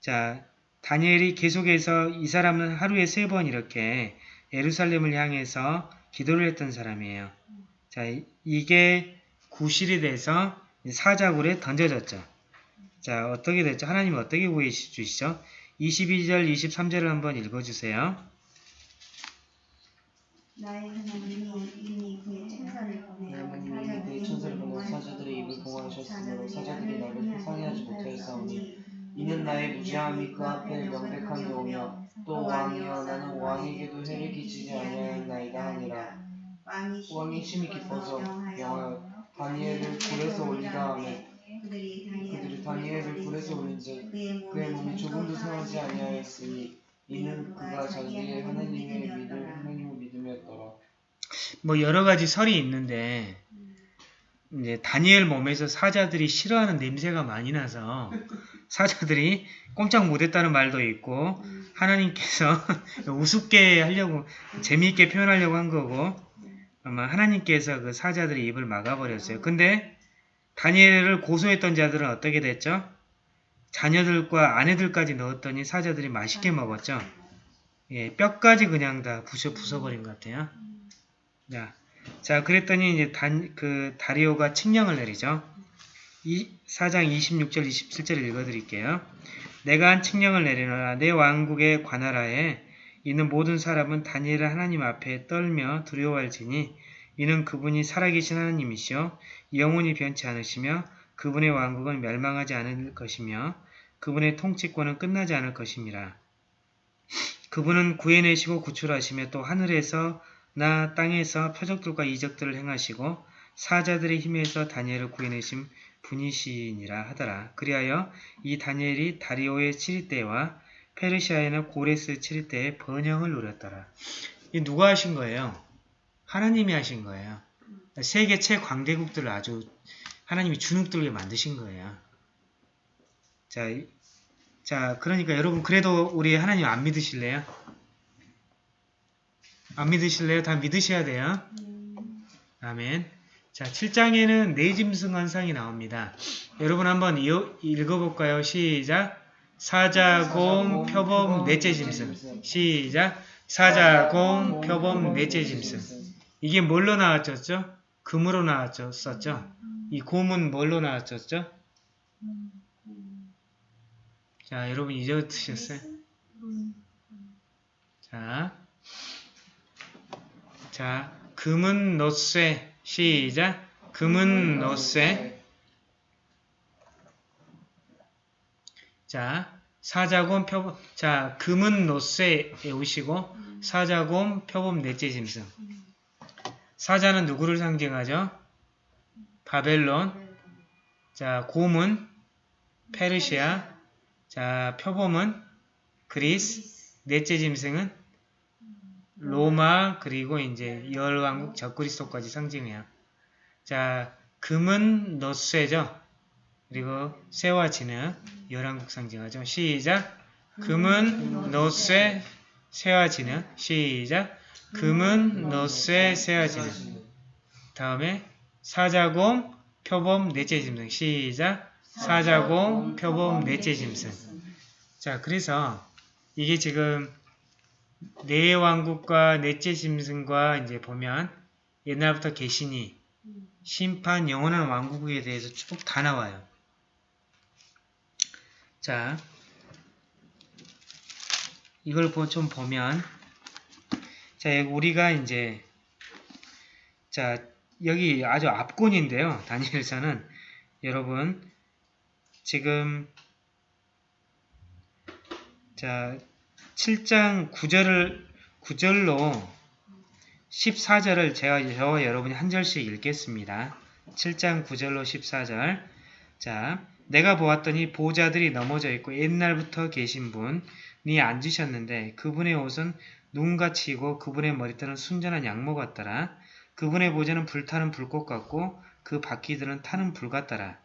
자 다니엘이 계속해서 이 사람은 하루에 세 번 이렇게 예루살렘을 향해서 기도를 했던 사람이에요. 자, 이- 이게 구실이 돼서 사자굴에 던져졌죠. 자, 어떻게 됐죠? 하나님이 어떻게 구해 주시죠? 22절, 23절을 한번 읽어주세요. 나의 하나님이 이미 그의 천사를 보내어 하나님이 그의 천사를 보내 사자들의 입을 봉하셨으므로 사자들이 나를 상해하지 못하였사오니 이는 나의 무지함이 그 앞에 명백하게 오며 또 왕이여 나는 왕에게도 해를 끼치지 아니하였나이다 하니라. 왕이 심히 기뻐서 명하여 다니엘을 굴에서 올리라 하며 그들이 다니엘을 굴에서 올린즉 그의 몸이 조금도 상하지 아니하였으니 이는 그가 자기의 하나님의 믿을 하나님을 뭐 여러 가지 설이 있는데 이제 다니엘 몸에서 사자들이 싫어하는 냄새가 많이 나서 사자들이 꼼짝 못했다는 말도 있고 하나님께서 우습게 하려고 재미있게 표현하려고 한 거고 아마 하나님께서 그 사자들의 입을 막아버렸어요. 근데 다니엘을 고소했던 자들은 어떻게 됐죠? 자녀들과 아내들까지 넣었더니 사자들이 맛있게 먹었죠. 예, 뼈까지 그냥 다 부셔 부숴버린 것 같아요. 자, 자 그랬더니 이제 단, 그 다리오가 칙령을 내리죠. 이 4장 26절 27절을 읽어드릴게요. 내가 한 칙령을 내리노라 내 왕국의 관하라에 있는 모든 사람은 다니엘을 하나님 앞에 떨며 두려워할지니 이는 그분이 살아계신 하나님이시요 영원히 변치 않으시며 그분의 왕국은 멸망하지 않을 것이며 그분의 통치권은 끝나지 않을 것임이라. 그분은 구해내시고 구출하시며 또 하늘에서 나 땅에서 표적들과 이적들을 행하시고 사자들의 힘에서 다니엘을 구해내신 분이시니라 하더라. 그리하여 이 다니엘이 다리오의 7일 때와 페르시아에는 고레스 7일 때에 번영을 누렸더라. 이 누가 하신 거예요? 하나님이 하신 거예요. 세계 최광대국들을 아주 하나님이 주눅들게 만드신 거예요. 자, 이- 자, 그러니까 여러분 그래도 우리 하나님 안 믿으실래요? 안 믿으실래요? 다 믿으셔야 돼요. 아멘. 자, 7장에는 네짐승 환상이 나옵니다. 여러분 한번 이어- 읽어볼까요? 시작. 사자곰, 표범, 넷째 짐승. 시작. 사자곰, 표범, 넷째 짐승. 이게 뭘로 나왔었죠? 금으로 나왔었죠? 이 곰은 뭘로 나왔었죠? 자, 여러분 이제 드셨어요? 자, 자, 금은 너쇠. 시작. 금은 너쇠. 자, 사자곰 표범. 자, 금은 노쇠 외우시고 사자곰 표범 넷째 짐승. 사자는 누구를 상징하죠? 바벨론. 자, 곰은 페르시아. 자, 표범은 그리스. 넷째 짐승은 로마 그리고 이제 열왕국 적그리스도까지 상징해요. 자, 금은 너쇠죠. 그리고 쇠와 진흙 열왕국 상징하죠. 시작. 금은 너쇠 쇠와 진흙. 시작. 금은 너쇠 쇠와 진흙. 다음에 사자곰 표범 넷째 짐승. 시작. 사자곰 표범 넷째 짐승. 자, 그래서 이게 지금 네 왕국과 넷째 짐승과 이제 보면 옛날부터 계시니 심판 영원한 왕국에 대해서 쭉 다 나와요. 자, 이걸 보- 좀 보면 자, 우리가 이제 자, 여기 아주 앞권인데요. 다니엘서는 여러분 지금 자, 7장 9절을 9절로 14절을 제가 저와 여러분이 한 절씩 읽겠습니다. 7장 9절로 14절. 자, 내가 보았더니 보호자들이 넘어져 있고 옛날부터 계신 분이 앉으셨는데 그분의 옷은 눈같이 이고 그분의 머리털은 순전한 양모 같더라. 그분의 보좌는 불타는 불꽃 같고 그 바퀴들은 타는 불 같더라.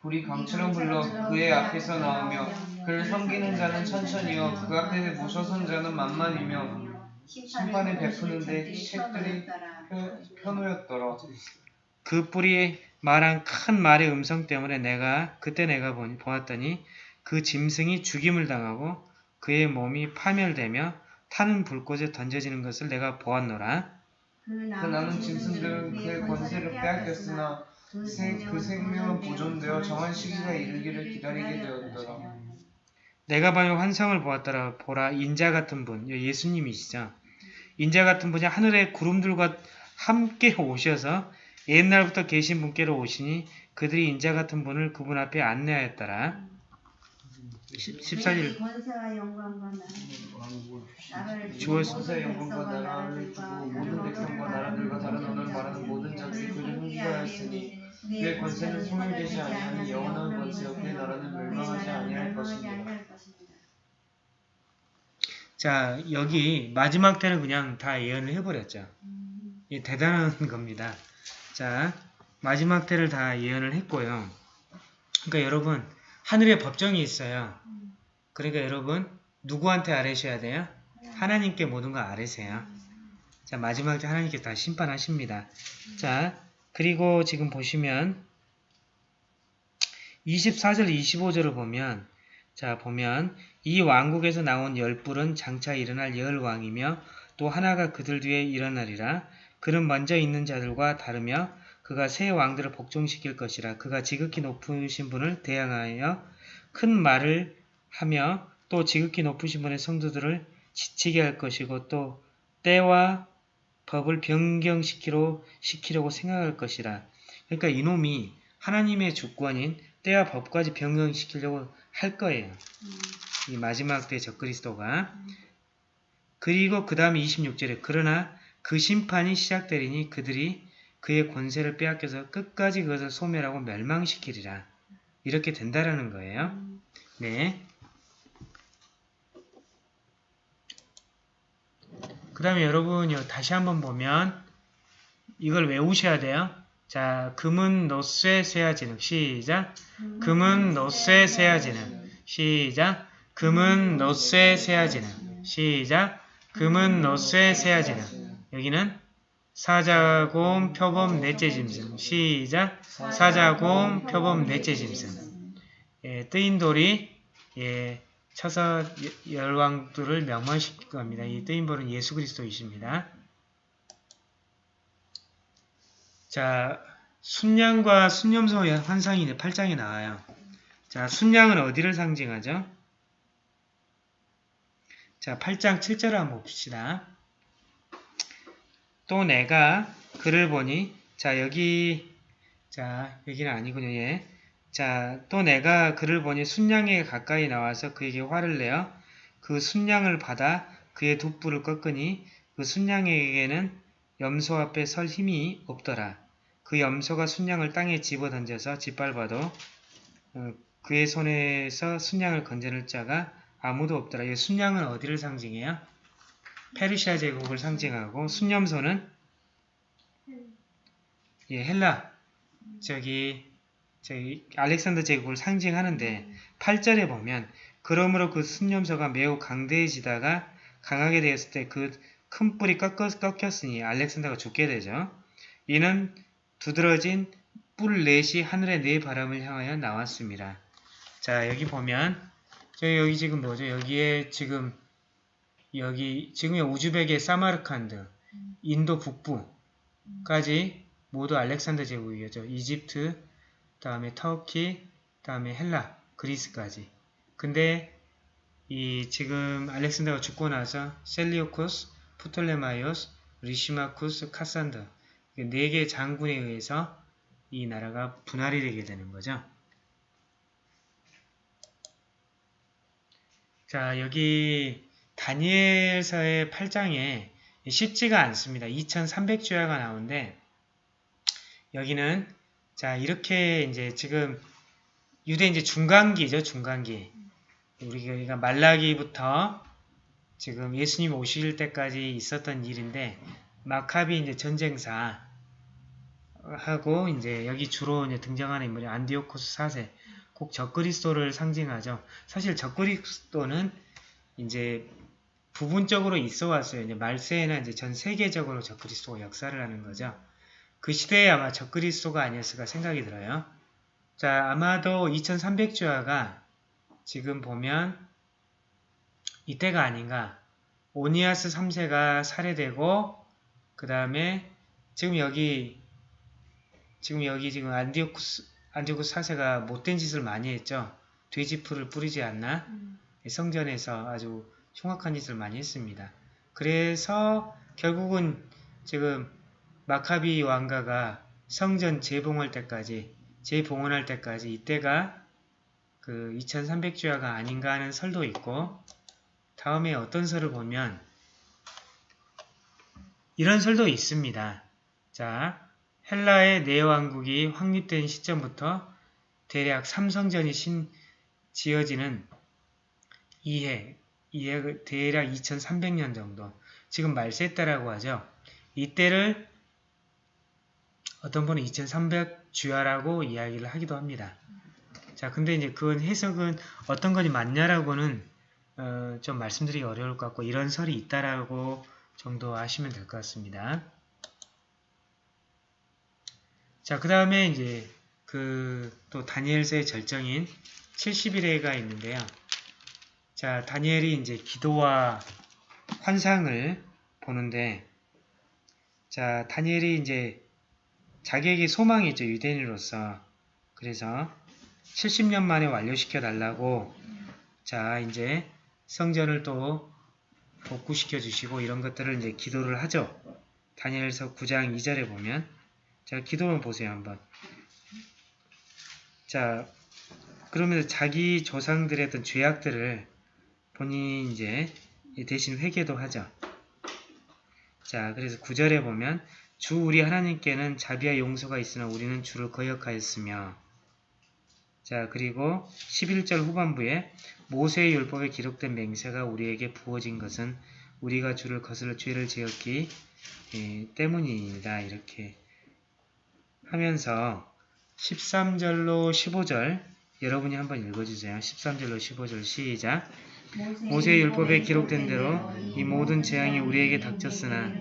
불이 강처럼 불러 그의 앞에서 나오며 그를 섬기는 자는 천천히요. 그 앞에 모셔선 자는 만만이며 심판을 베푸는데 책들이 펴- 펴놓였더라. 그 뿔이 말한 큰 말의 음성 때문에 내가 그때 내가 보니, 보았더니 그 짐승이 죽임을 당하고 그의 몸이 파멸되며 타는 불꽃에 던져지는 것을 내가 보았노라. 그그 나는 짐승들은 그의 권세를 빼앗겼으나 생- 그 생명은 보존되어 정한 시기가 이르기를 기다리게 되었더라 내가 밤에 환상을 보았더라. 보라 인자 같은 분, 예수님이시죠. 인자 같은 분이 하늘의 구름들과 함께 오셔서 옛날부터 계신 분께로 오시니 그들이 인자 같은 분을 그분 앞에 안내하였더라. 14절 권세와 영광과 나라를 주고 모든 백성과 나라들과 다른 언어를 말하는 모든 자들이 그를 흥기하였으니 그의 권세는 소멸되지 아니하니 영원한 권세요 그의 나라는 멸망하지 아니할 것이니라 자, 여기 마지막 때는 그냥 다 예언을 해버렸죠. 이 대단한 겁니다. 자, 마지막 때를 다 예언을 했고요. 그러니까 여러분, 하늘에 법정이 있어요. 그러니까 여러분, 누구한테 아뢰셔야 돼요? 하나님께 모든 걸 아뢰세요. 자, 마지막 때 하나님께 다 심판하십니다. 자, 그리고 지금 보시면 24절, 25절을 보면 자, 보면 이 왕국에서 나온 열불은 장차 일어날 열 왕이며 또 하나가 그들 뒤에 일어나리라. 그는 먼저 있는 자들과 다르며 그가 새 왕들을 복종시킬 것이라. 그가 지극히 높으신 분을 대항하여 큰 말을 하며 또 지극히 높으신 분의 성도들을 지치게 할 것이고 또 때와 법을 변경시키려 시키려고 생각할 것이라. 그러니까 이놈이 하나님의 주권인 때와 법까지 변경시키려고 할 거예요. 이 마지막 때 적그리스도가 그리고 그 다음에 26절에 그러나 그 심판이 시작되리니 그들이 그의 권세를 빼앗겨서 끝까지 그것을 소멸하고 멸망시키리라. 이렇게 된다라는 거예요. 네. 그 다음에 여러분 요 다시 한번 보면 이걸 외우셔야 돼요. 자, 금은 노쇠 세아지는 시작. 금은 노쇠 세아지는 시작. 금은 노쇠 세아지는 시작. 금은 노쇠 세아지는 여기는 사자곰 표범 넷째 짐승 시작. 사자곰 표범 넷째 짐승 예, 뜨인 돌이 예, 쳐서 여- 열왕들을 명망시킬 겁니다. 이 뜨인 돌은 예수 그리스도이십니다. 자, 순양과 순념소의 환상이 이제 8장에 나와요. 자, 순양은 어디를 상징하죠? 자, 8장 7절을 한번 봅시다. 또 내가 그를 보니, 자, 여기, 자, 여기는 아니군요, 예. 자, 또 내가 그를 보니 순양에 가까이 나와서 그에게 화를 내어 그 순양을 받아 그의 돛불을 꺾으니 그 순양에게는 염소 앞에 설 힘이 없더라. 그 염소가 순양을 땅에 집어던져서 짓밟아도 어, 그의 손에서 순양을 건져낼 자가 아무도 없더라. 이 순양은 어디를 상징해요? 페르시아 제국을 상징하고 순염소는 예, 헬라 저기 저기 알렉산더 제국을 상징하는데 8절에 보면 그러므로 그 순염소가 매우 강대해지다가 강하게 되었을 때 그 큰 뿔이 꺾였, 꺾였으니 알렉산더가 죽게 되죠. 이는 두드러진 뿔 넷이 하늘의 네 바람을 향하여 나왔습니다. 자 여기 보면 저 여기 지금 뭐죠? 여기에 지금 여기 지금의 우즈벡의 사마르칸드, 인도 북부까지 모두 알렉산더 제국이죠. 이집트, 다음에 터키, 다음에 헬라, 그리스까지. 근데 이 지금 알렉산더가 죽고 나서 셀리오쿠스, 프톨레마이오스, 리시마쿠스, 카산더 네 개의 장군에 의해서 이 나라가 분할이 되게 되는 거죠. 자, 여기 다니엘서의 8장에 쉽지가 않습니다. 2300주야가 나오는데 여기는 자, 이렇게 이제 지금 유대 이제 중간기죠, 중간기. 우리가 말라기부터 지금 예수님 오실 때까지 있었던 일인데 마카비 이제 전쟁사 하고 이제 여기 주로 이제 등장하는 인물이 안디오코스 4세 꼭 적그리스도를 상징하죠. 사실 적그리스도는 이제 부분적으로 있어 왔어요. 이제 말세에는 이제 전 세계적으로 적그리스도가 역사를 하는 거죠. 그 시대에 아마 적그리스도가 아니었을까 생각이 들어요. 자, 아마도 2300주화가 지금 보면 이때가 아닌가. 오니아스 3세가 살해되고 그 다음에 지금 여기 지금 여기 지금 안디오쿠스 안디오쿠스 4세가 못된 짓을 많이 했죠. 돼지풀을 뿌리지 않나? 성전에서 아주 흉악한 짓을 많이 했습니다. 그래서 결국은 지금 마카비 왕가가 성전 재봉할 때까지 재봉헌할 때까지 이때가 그 2300주야가 아닌가 하는 설도 있고 다음에 어떤 설을 보면 이런 설도 있습니다. 자, 헬라의 내왕국이 확립된 시점부터 대략 삼성전이 신, 지어지는 이해, 이해 대략 2300년 정도 지금 말세 때라고 하죠. 이때를 어떤 분은 2300 주야라고 이야기를 하기도 합니다. 자, 근데 이제 그건 해석은 어떤 것이 맞냐라고는 어, 좀 말씀드리기 어려울 것 같고 이런 설이 있다라고 정도 하시면 될 것 같습니다. 자, 그 다음에 이제 그 또 다니엘서의 절정인 70일회가 있는데요. 자, 다니엘이 이제 기도와 환상을 보는데 자, 다니엘이 이제 자기에게 소망이 있죠. 유대인으로서. 그래서 70년 만에 완료시켜 달라고 자, 이제 성전을 또 복구시켜 주시고 이런 것들을 이제 기도를 하죠. 다니엘서 9장 2절에 보면 자, 기도를 보세요, 한번. 자, 그러면서 자기 조상들의 어떤 죄악들을 본인이 이제 대신 회개도 하죠. 자, 그래서 9절에 보면 주 우리 하나님께는 자비와 용서가 있으나 우리는 주를 거역하였으며 자, 그리고 11절 후반부에 모세의 율법에 기록된 맹세가 우리에게 부어진 것은 우리가 주를 거슬러 죄를 지었기 예, 때문이다. 이렇게 하면서 13절로 15절 여러분이 한번 읽어주세요. 13절로 15절 시작. 모세의 율법에 기록된 대로 이 모든 재앙이 우리에게 닥쳤으나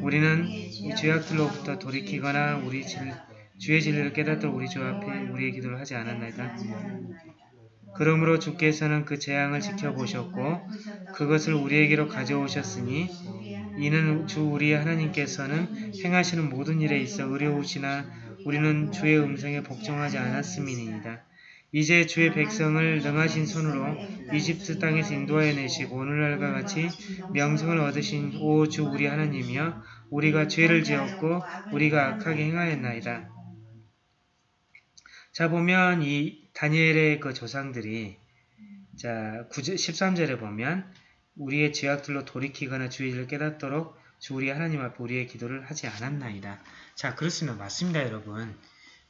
우리는 이 죄악들로부터 돌이키거나 우리 질, 주의 진리를 깨닫도록 우리 주 앞에 우리의 기도를 하지 않았나이까? 그러므로 주께서는 그 재앙을 지켜보셨고 그것을 우리에게로 가져오셨으니 이는 주 우리 하나님께서는 행하시는 모든 일에 있어 의로우시나 우리는 주의 음성에 복종하지 않았음이니이다. 이제 주의 백성을 능하신 손으로 이집트 땅에서 인도하여 내시고 오늘날과 같이 명성을 얻으신 오 주 우리 하나님이여 우리가 죄를 지었고 우리가 악하게 행하였나이다. 자 보면 이 다니엘의 그 조상들이 자 9절, 13절에 보면 우리의 죄악들로 돌이키거나 주의 일을 깨닫도록 주 우리 하나님 앞에 우리의 기도를 하지 않았나이다. 자 그렇습니다. 맞습니다 여러분.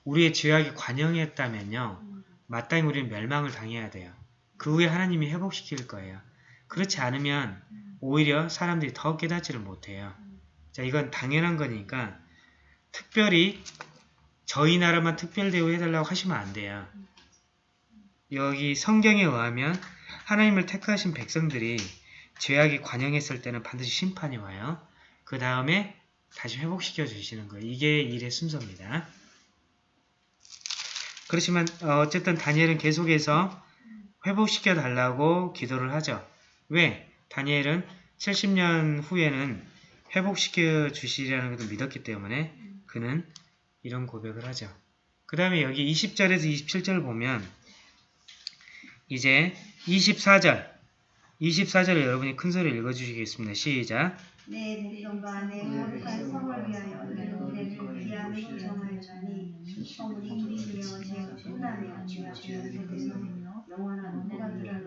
우리의 죄악이 관영했다면요. 마땅히 우리는 멸망을 당해야 돼요. 그 후에 하나님이 회복시킬 거예요. 그렇지 않으면 오히려 사람들이 더 깨닫지를 못해요. 자, 이건 당연한 거니까 특별히 저희 나라만 특별 대우해달라고 하시면 안 돼요. 여기 성경에 의하면 하나님을 택하신 백성들이 죄악이 관영했을 때는 반드시 심판이 와요. 그 다음에 다시 회복시켜 주시는 거예요. 이게 일의 순서입니다. 그렇지만 어, 어쨌든 다니엘은 계속해서 회복시켜 달라고 기도를 하죠. 왜? 다니엘은 70년 후에는 회복시켜 주시리라는 것을 믿었기 때문에 그는 이런 고백을 하죠. 그 다음에 여기 20절에서 27절을 보면 이제 24절 24절을 여러분이 큰 소리를 읽어주시겠습니다. 시작. 내 백성과 내 거룩한 성을 위하여 내를 정하였으니 성이 우리 되어 신나며 주와 주의 뜻에서 영원한 후각이라며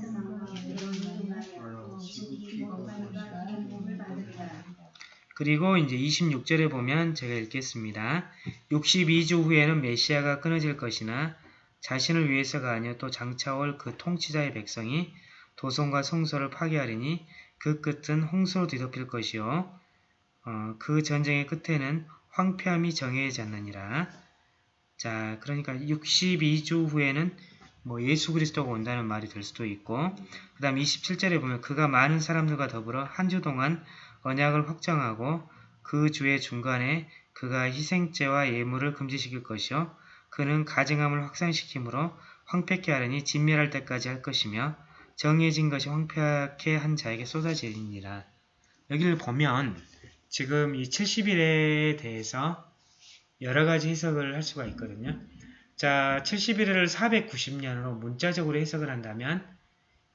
세상과 받으리라 그리고 이제 26절에 보면 제가 읽겠습니다. 62주 후에는 메시아가 끊어질 것이나 자신을 위해서가 아니요 또 장차올 그 통치자의 백성이 도성과 성소를 파괴하리니 그 끝은 홍수로 뒤덮일 것이요 어, 그 전쟁의 끝에는 황폐함이 정해지지 않느니라. 자, 그러니까 62주 후에는 뭐 예수 그리스도가 온다는 말이 될 수도 있고 그 다음 27절에 보면 그가 많은 사람들과 더불어 한 주 동안 언약을 확정하고 그 주의 중간에 그가 희생제와 예물을 금지시킬 것이요 그는 가증함을 확산시키므로 황폐케 하려니 진멸할 때까지 할 것이며 정해진 것이 황폐하게 한 자에게 쏟아지리니라. 여기를 보면 지금 이 70일에 대해서 여러 가지 해석을 할 수가 있거든요. 자, 71일을 490년으로 문자적으로 해석을 한다면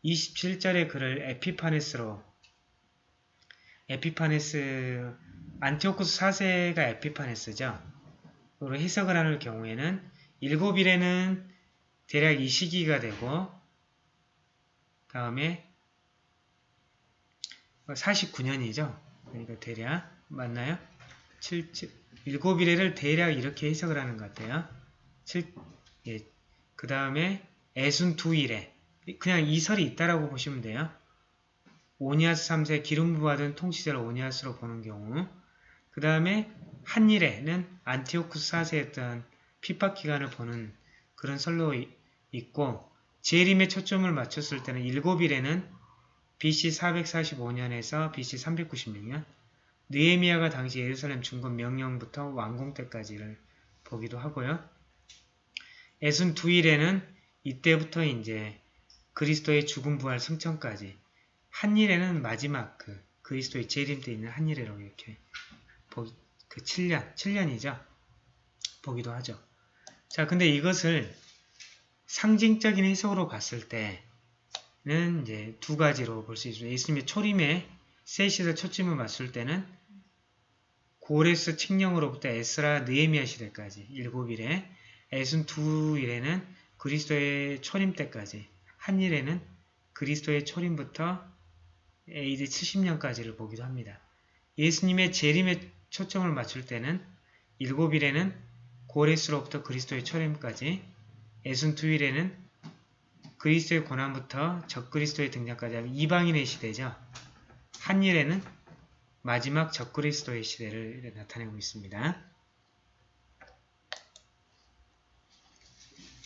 27절의 글을 에피파네스로 에피파네스 안티오쿠스 4세가 에피파네스죠. 으로 해석을 하는 경우에는 7일에는 대략 이 시기가 되고 다음에 49년이죠. 그러니까 대략 맞나요? 7, 7, 7일에를 대략 이렇게 해석을 하는 것 같아요. 7, 예, 그 다음에 애순 2일에 그냥 이 설이 있다라고 보시면 돼요. 오니아스 3세 기름 부받은 통치자를 오니아스로 보는 경우 그 다음에 한일에는 안티오쿠스 4세였던 핍박 기간을 보는 그런 설로 있고 재림에 초점을 맞췄을 때는 7일에는 BC 445년에서 BC 396년 느에미아가 당시 예루살렘 중건 명령부터 완공 때까지를 보기도 하고요. 애순 2일에는 이때부터 이제 그리스도의 죽음 부활 승천까지 한일에는 마지막 그 그리스도의 재림 때 있는 한일이라고 이렇게 보, 그 7년, 7년이죠. 보기도 하죠. 자, 근데 이것을 상징적인 해석으로 봤을 때는 이제 두 가지로 볼 수 있습니다. 예수님의 초림에 셋이서 초침을 맞출 때는 고레스 칙령으로부터 에스라 느에미아 시대까지 일곱 일에 에순 두 일에는 그리스도의 초림 때까지 한 일에는 그리스도의 초림부터 AD 70년까지를 보기도 합니다. 예수님의 재림에 초점을 맞출 때는 일곱일에는 고레스로부터 그리스도의 초림까지 에순투일에는 그리스도의 고난부터 적그리스도의 등장까지 이방인의 시대죠. 한일에는 마지막 적그리스도의 시대를 나타내고 있습니다.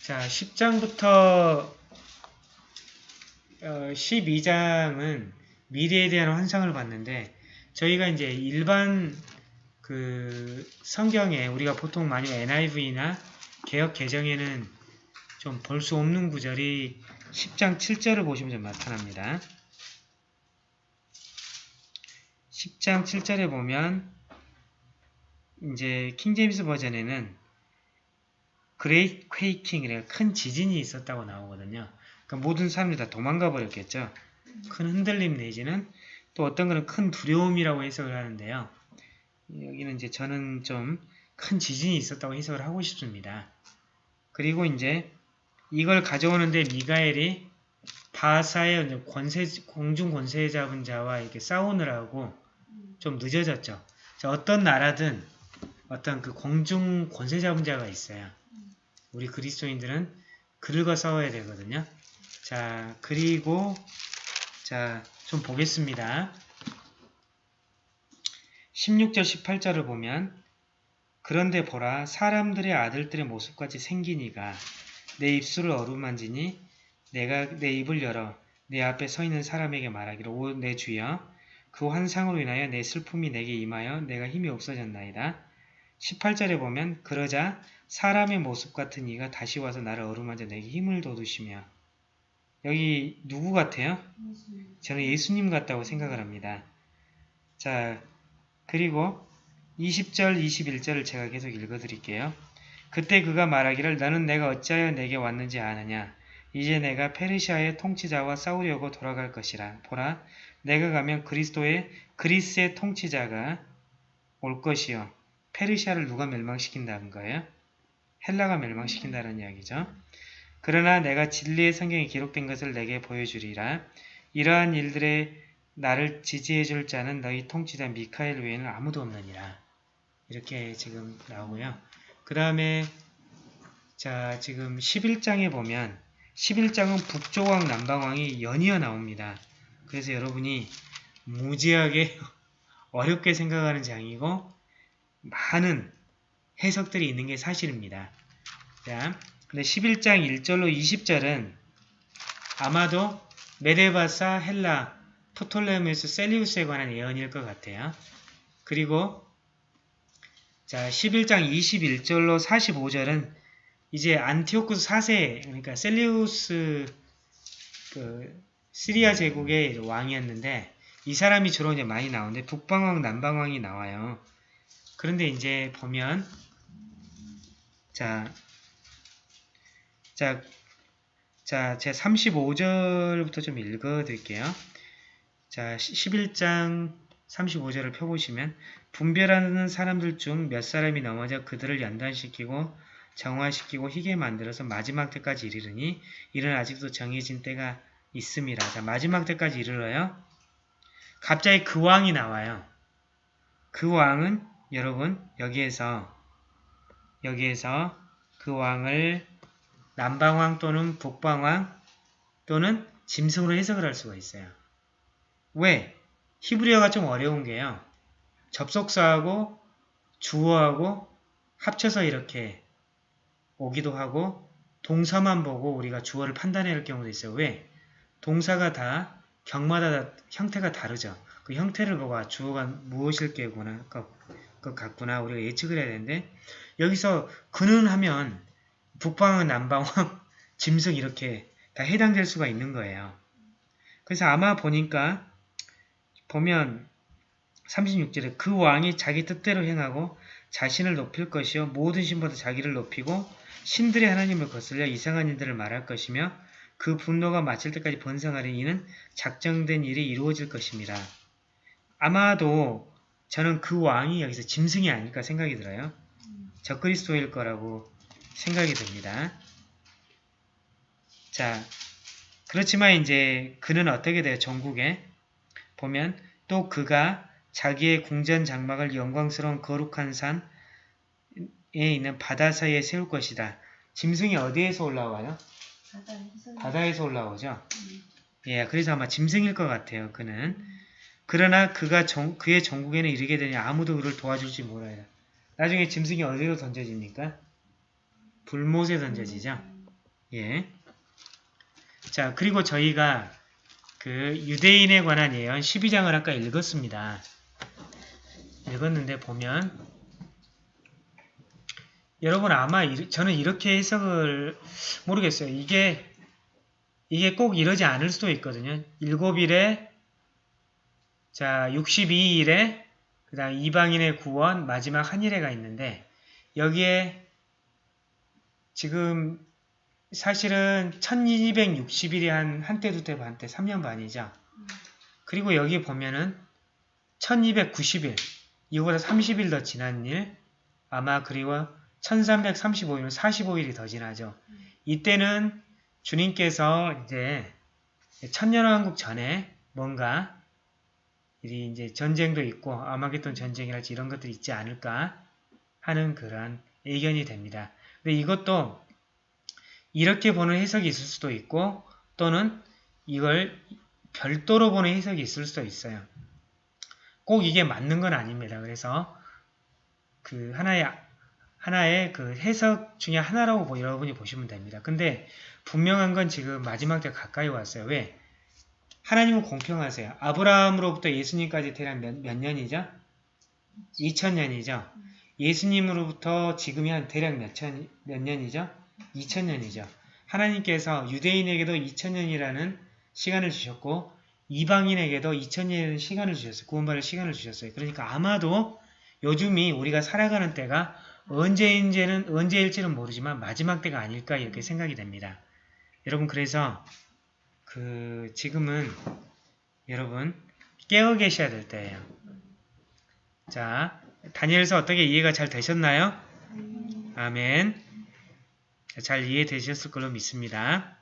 자, 10장부터 12장은 미래에 대한 환상을 봤는데 저희가 이제 일반 그 성경에 우리가 보통 많이 NIV나 개혁 개정에는 좀 볼 수 없는 구절이 10장 7절을 보시면 좀 나타납니다. 10장 7절에 보면 이제 킹제임스 버전에는 great quaking이래 큰 지진이 있었다고 나오거든요. 그러니까 모든 사람들이 다 도망가 버렸겠죠. 큰 흔들림 내지는 또 어떤 거는 큰 두려움이라고 해석을 하는데요. 여기는 이제 저는 좀 큰 지진이 있었다고 해석을 하고 싶습니다. 그리고 이제 이걸 가져오는데 미가엘이 바사의 권세, 공중 권세 잡은 자와 이렇게 싸우느라고 좀 늦어졌죠. 자, 어떤 나라든 어떤 그 공중 권세 잡은 자가 있어요. 우리 그리스도인들은 그들과 싸워야 되거든요. 자, 그리고 자, 좀 보겠습니다. 16절 18절을 보면 그런데 보라 사람들의 아들들의 모습같이 생기니가 내 입술을 어루만지니 내가 내 입을 열어 내 앞에 서 있는 사람에게 말하기를 오내 주여 그 환상으로 인하여 내 슬픔이 내게 임하여 내가 힘이 없어졌나이다. 18절에 보면 그러자 사람의 모습 같은 이가 다시 와서 나를 어루만져 내게 힘을 돋우시며 여기 누구 같아요? 저는 예수님 같다고 생각을 합니다. 자 그리고 20절 21절을 제가 계속 읽어드릴게요. 그때 그가 말하기를 너는 내가 어찌하여 내게 왔는지 아느냐 이제 내가 페르시아의 통치자와 싸우려고 돌아갈 것이라 보라 내가 가면 그리스도의 그리스의 통치자가 올 것이요 페르시아를 누가 멸망시킨다는 거예요? 헬라가 멸망시킨다는 이야기죠. 그러나 내가 진리의 성경에 기록된 것을 내게 보여주리라. 이러한 일들에 나를 지지해 줄 자는 너희 통치자 미카엘 외에는 아무도 없느니라. 이렇게 지금 나오고요. 그 다음에 자 지금 11장에 보면 11장은 북조왕 남방왕이 연이어 나옵니다. 그래서 여러분이 무지하게 어렵게 생각하는 장이고 많은 해석들이 있는 게 사실입니다. 자, 근데 11장 1절로 20절은 아마도 메대 바사, 헬라, 프톨레무스, 셀리우스에 관한 예언일 것 같아요. 그리고 자 11장 21절로 45절은 이제 안티오쿠스 4세 그러니까 셀리우스 그 시리아 제국의 왕이었는데 이 사람이 주로 이제 많이 나오는데 북방왕 남방왕이 나와요. 그런데 이제 보면 자, 자, 자, 제 35절부터 좀 읽어 드릴게요. 자, 11장 35절을 펴보시면 분별하는 사람들 중 몇 사람이 넘어져 그들을 연단시키고 정화시키고 희게 만들어서 마지막 때까지 이르르니 이는 아직도 정해진 때가 있음이라. 자, 마지막 때까지 이르러요. 갑자기 그 왕이 나와요. 그 왕은 여러분 여기에서 여기에서 그 왕을 남방왕 또는 북방왕 또는 짐승으로 해석을 할 수가 있어요. 왜? 히브리어가 좀 어려운 게요. 접속사하고 주어하고 합쳐서 이렇게 오기도 하고 동사만 보고 우리가 주어를 판단해야 할 경우도 있어요. 왜? 동사가 다 경마다 다 형태가 다르죠. 그 형태를 보고 아, 주어가 무엇일 게구나, 것, 것 같구나 우리가 예측을 해야 되는데 여기서 그는 하면 북방은 남방왕, 짐승 이렇게 다 해당될 수가 있는 거예요. 그래서 아마 보니까 보면 36절에 그 왕이 자기 뜻대로 행하고 자신을 높일 것이요 모든 신보다 자기를 높이고 신들의 하나님을 거슬려 이상한 일들을 말할 것이며 그 분노가 마칠 때까지 번성하리 이는 작정된 일이 이루어질 것입니다. 아마도 저는 그 왕이 여기서 짐승이 아닐까 생각이 들어요. 적그리스도일 거라고 생각이 듭니다. 자, 그렇지만 이제 그는 어떻게 돼요? 전국에 보면 또 그가 자기의 궁전 장막을 영광스러운 거룩한 산에 있는 바다 사이에 세울 것이다. 짐승이 어디에서 올라와요? 바다에서 올라오죠. 예, 그래서 아마 짐승일 것 같아요. 그는 그러나 그가 정- 그의 전국에는 이르게 되니 아무도 그를 도와줄지 몰라요. 나중에 짐승이 어디로 던져집니까? 불못에 던져지죠. 예. 자, 그리고 저희가 그 유대인에 관한 예언 12장을 아까 읽었습니다. 읽었는데 보면 여러분 아마 이- 저는 이렇게 해석을 모르겠어요. 이게 이게 꼭 이러지 않을 수도 있거든요. 7일에 자 62일에 그 다음 이방인의 구원 마지막 한일회가 있는데 여기에 지금 사실은 1260일이 한 한때 두때 반때 3년 반이죠. 그리고 여기 보면은 1290일 이거보다 30일 더 지난 일 아마 그리고 1335일은 45일이 더 지나죠. 이때는 주님께서 이제 천년왕국 전에 뭔가 이 이제 전쟁도 있고 아마겟돈 전쟁이랄지 이런 것들이 있지 않을까 하는 그런 의견이 됩니다. 근데 이것도 이렇게 보는 해석이 있을 수도 있고 또는 이걸 별도로 보는 해석이 있을 수도 있어요. 꼭 이게 맞는 건 아닙니다. 그래서 그 하나의 하나의 그 해석 중에 하나라고 보- 여러분이 보시면 됩니다. 근데 분명한 건 지금 마지막 때 가까이 왔어요. 왜? 하나님은 공평하세요. 아브라함으로부터 예수님까지 대략 몇, 몇 년이죠? 2000년이죠. 예수님으로부터 지금이 한 대략 몇, 천, 몇 년이죠? 2000년이죠. 하나님께서 유대인에게도 2000년이라는 시간을 주셨고 이방인에게도 2000년이라는 시간을 주셨어요. 구원받을 시간을 주셨어요. 그러니까 아마도 요즘이 우리가 살아가는 때가 언제인지는 언제일지는 모르지만 마지막 때가 아닐까 이렇게 생각이 됩니다. 여러분 그래서 그 지금은 여러분 깨어 계셔야 될 때예요. 자, 다니엘서 어떻게 이해가 잘 되셨나요? 아멘. 자, 잘 이해되셨을 걸로 믿습니다.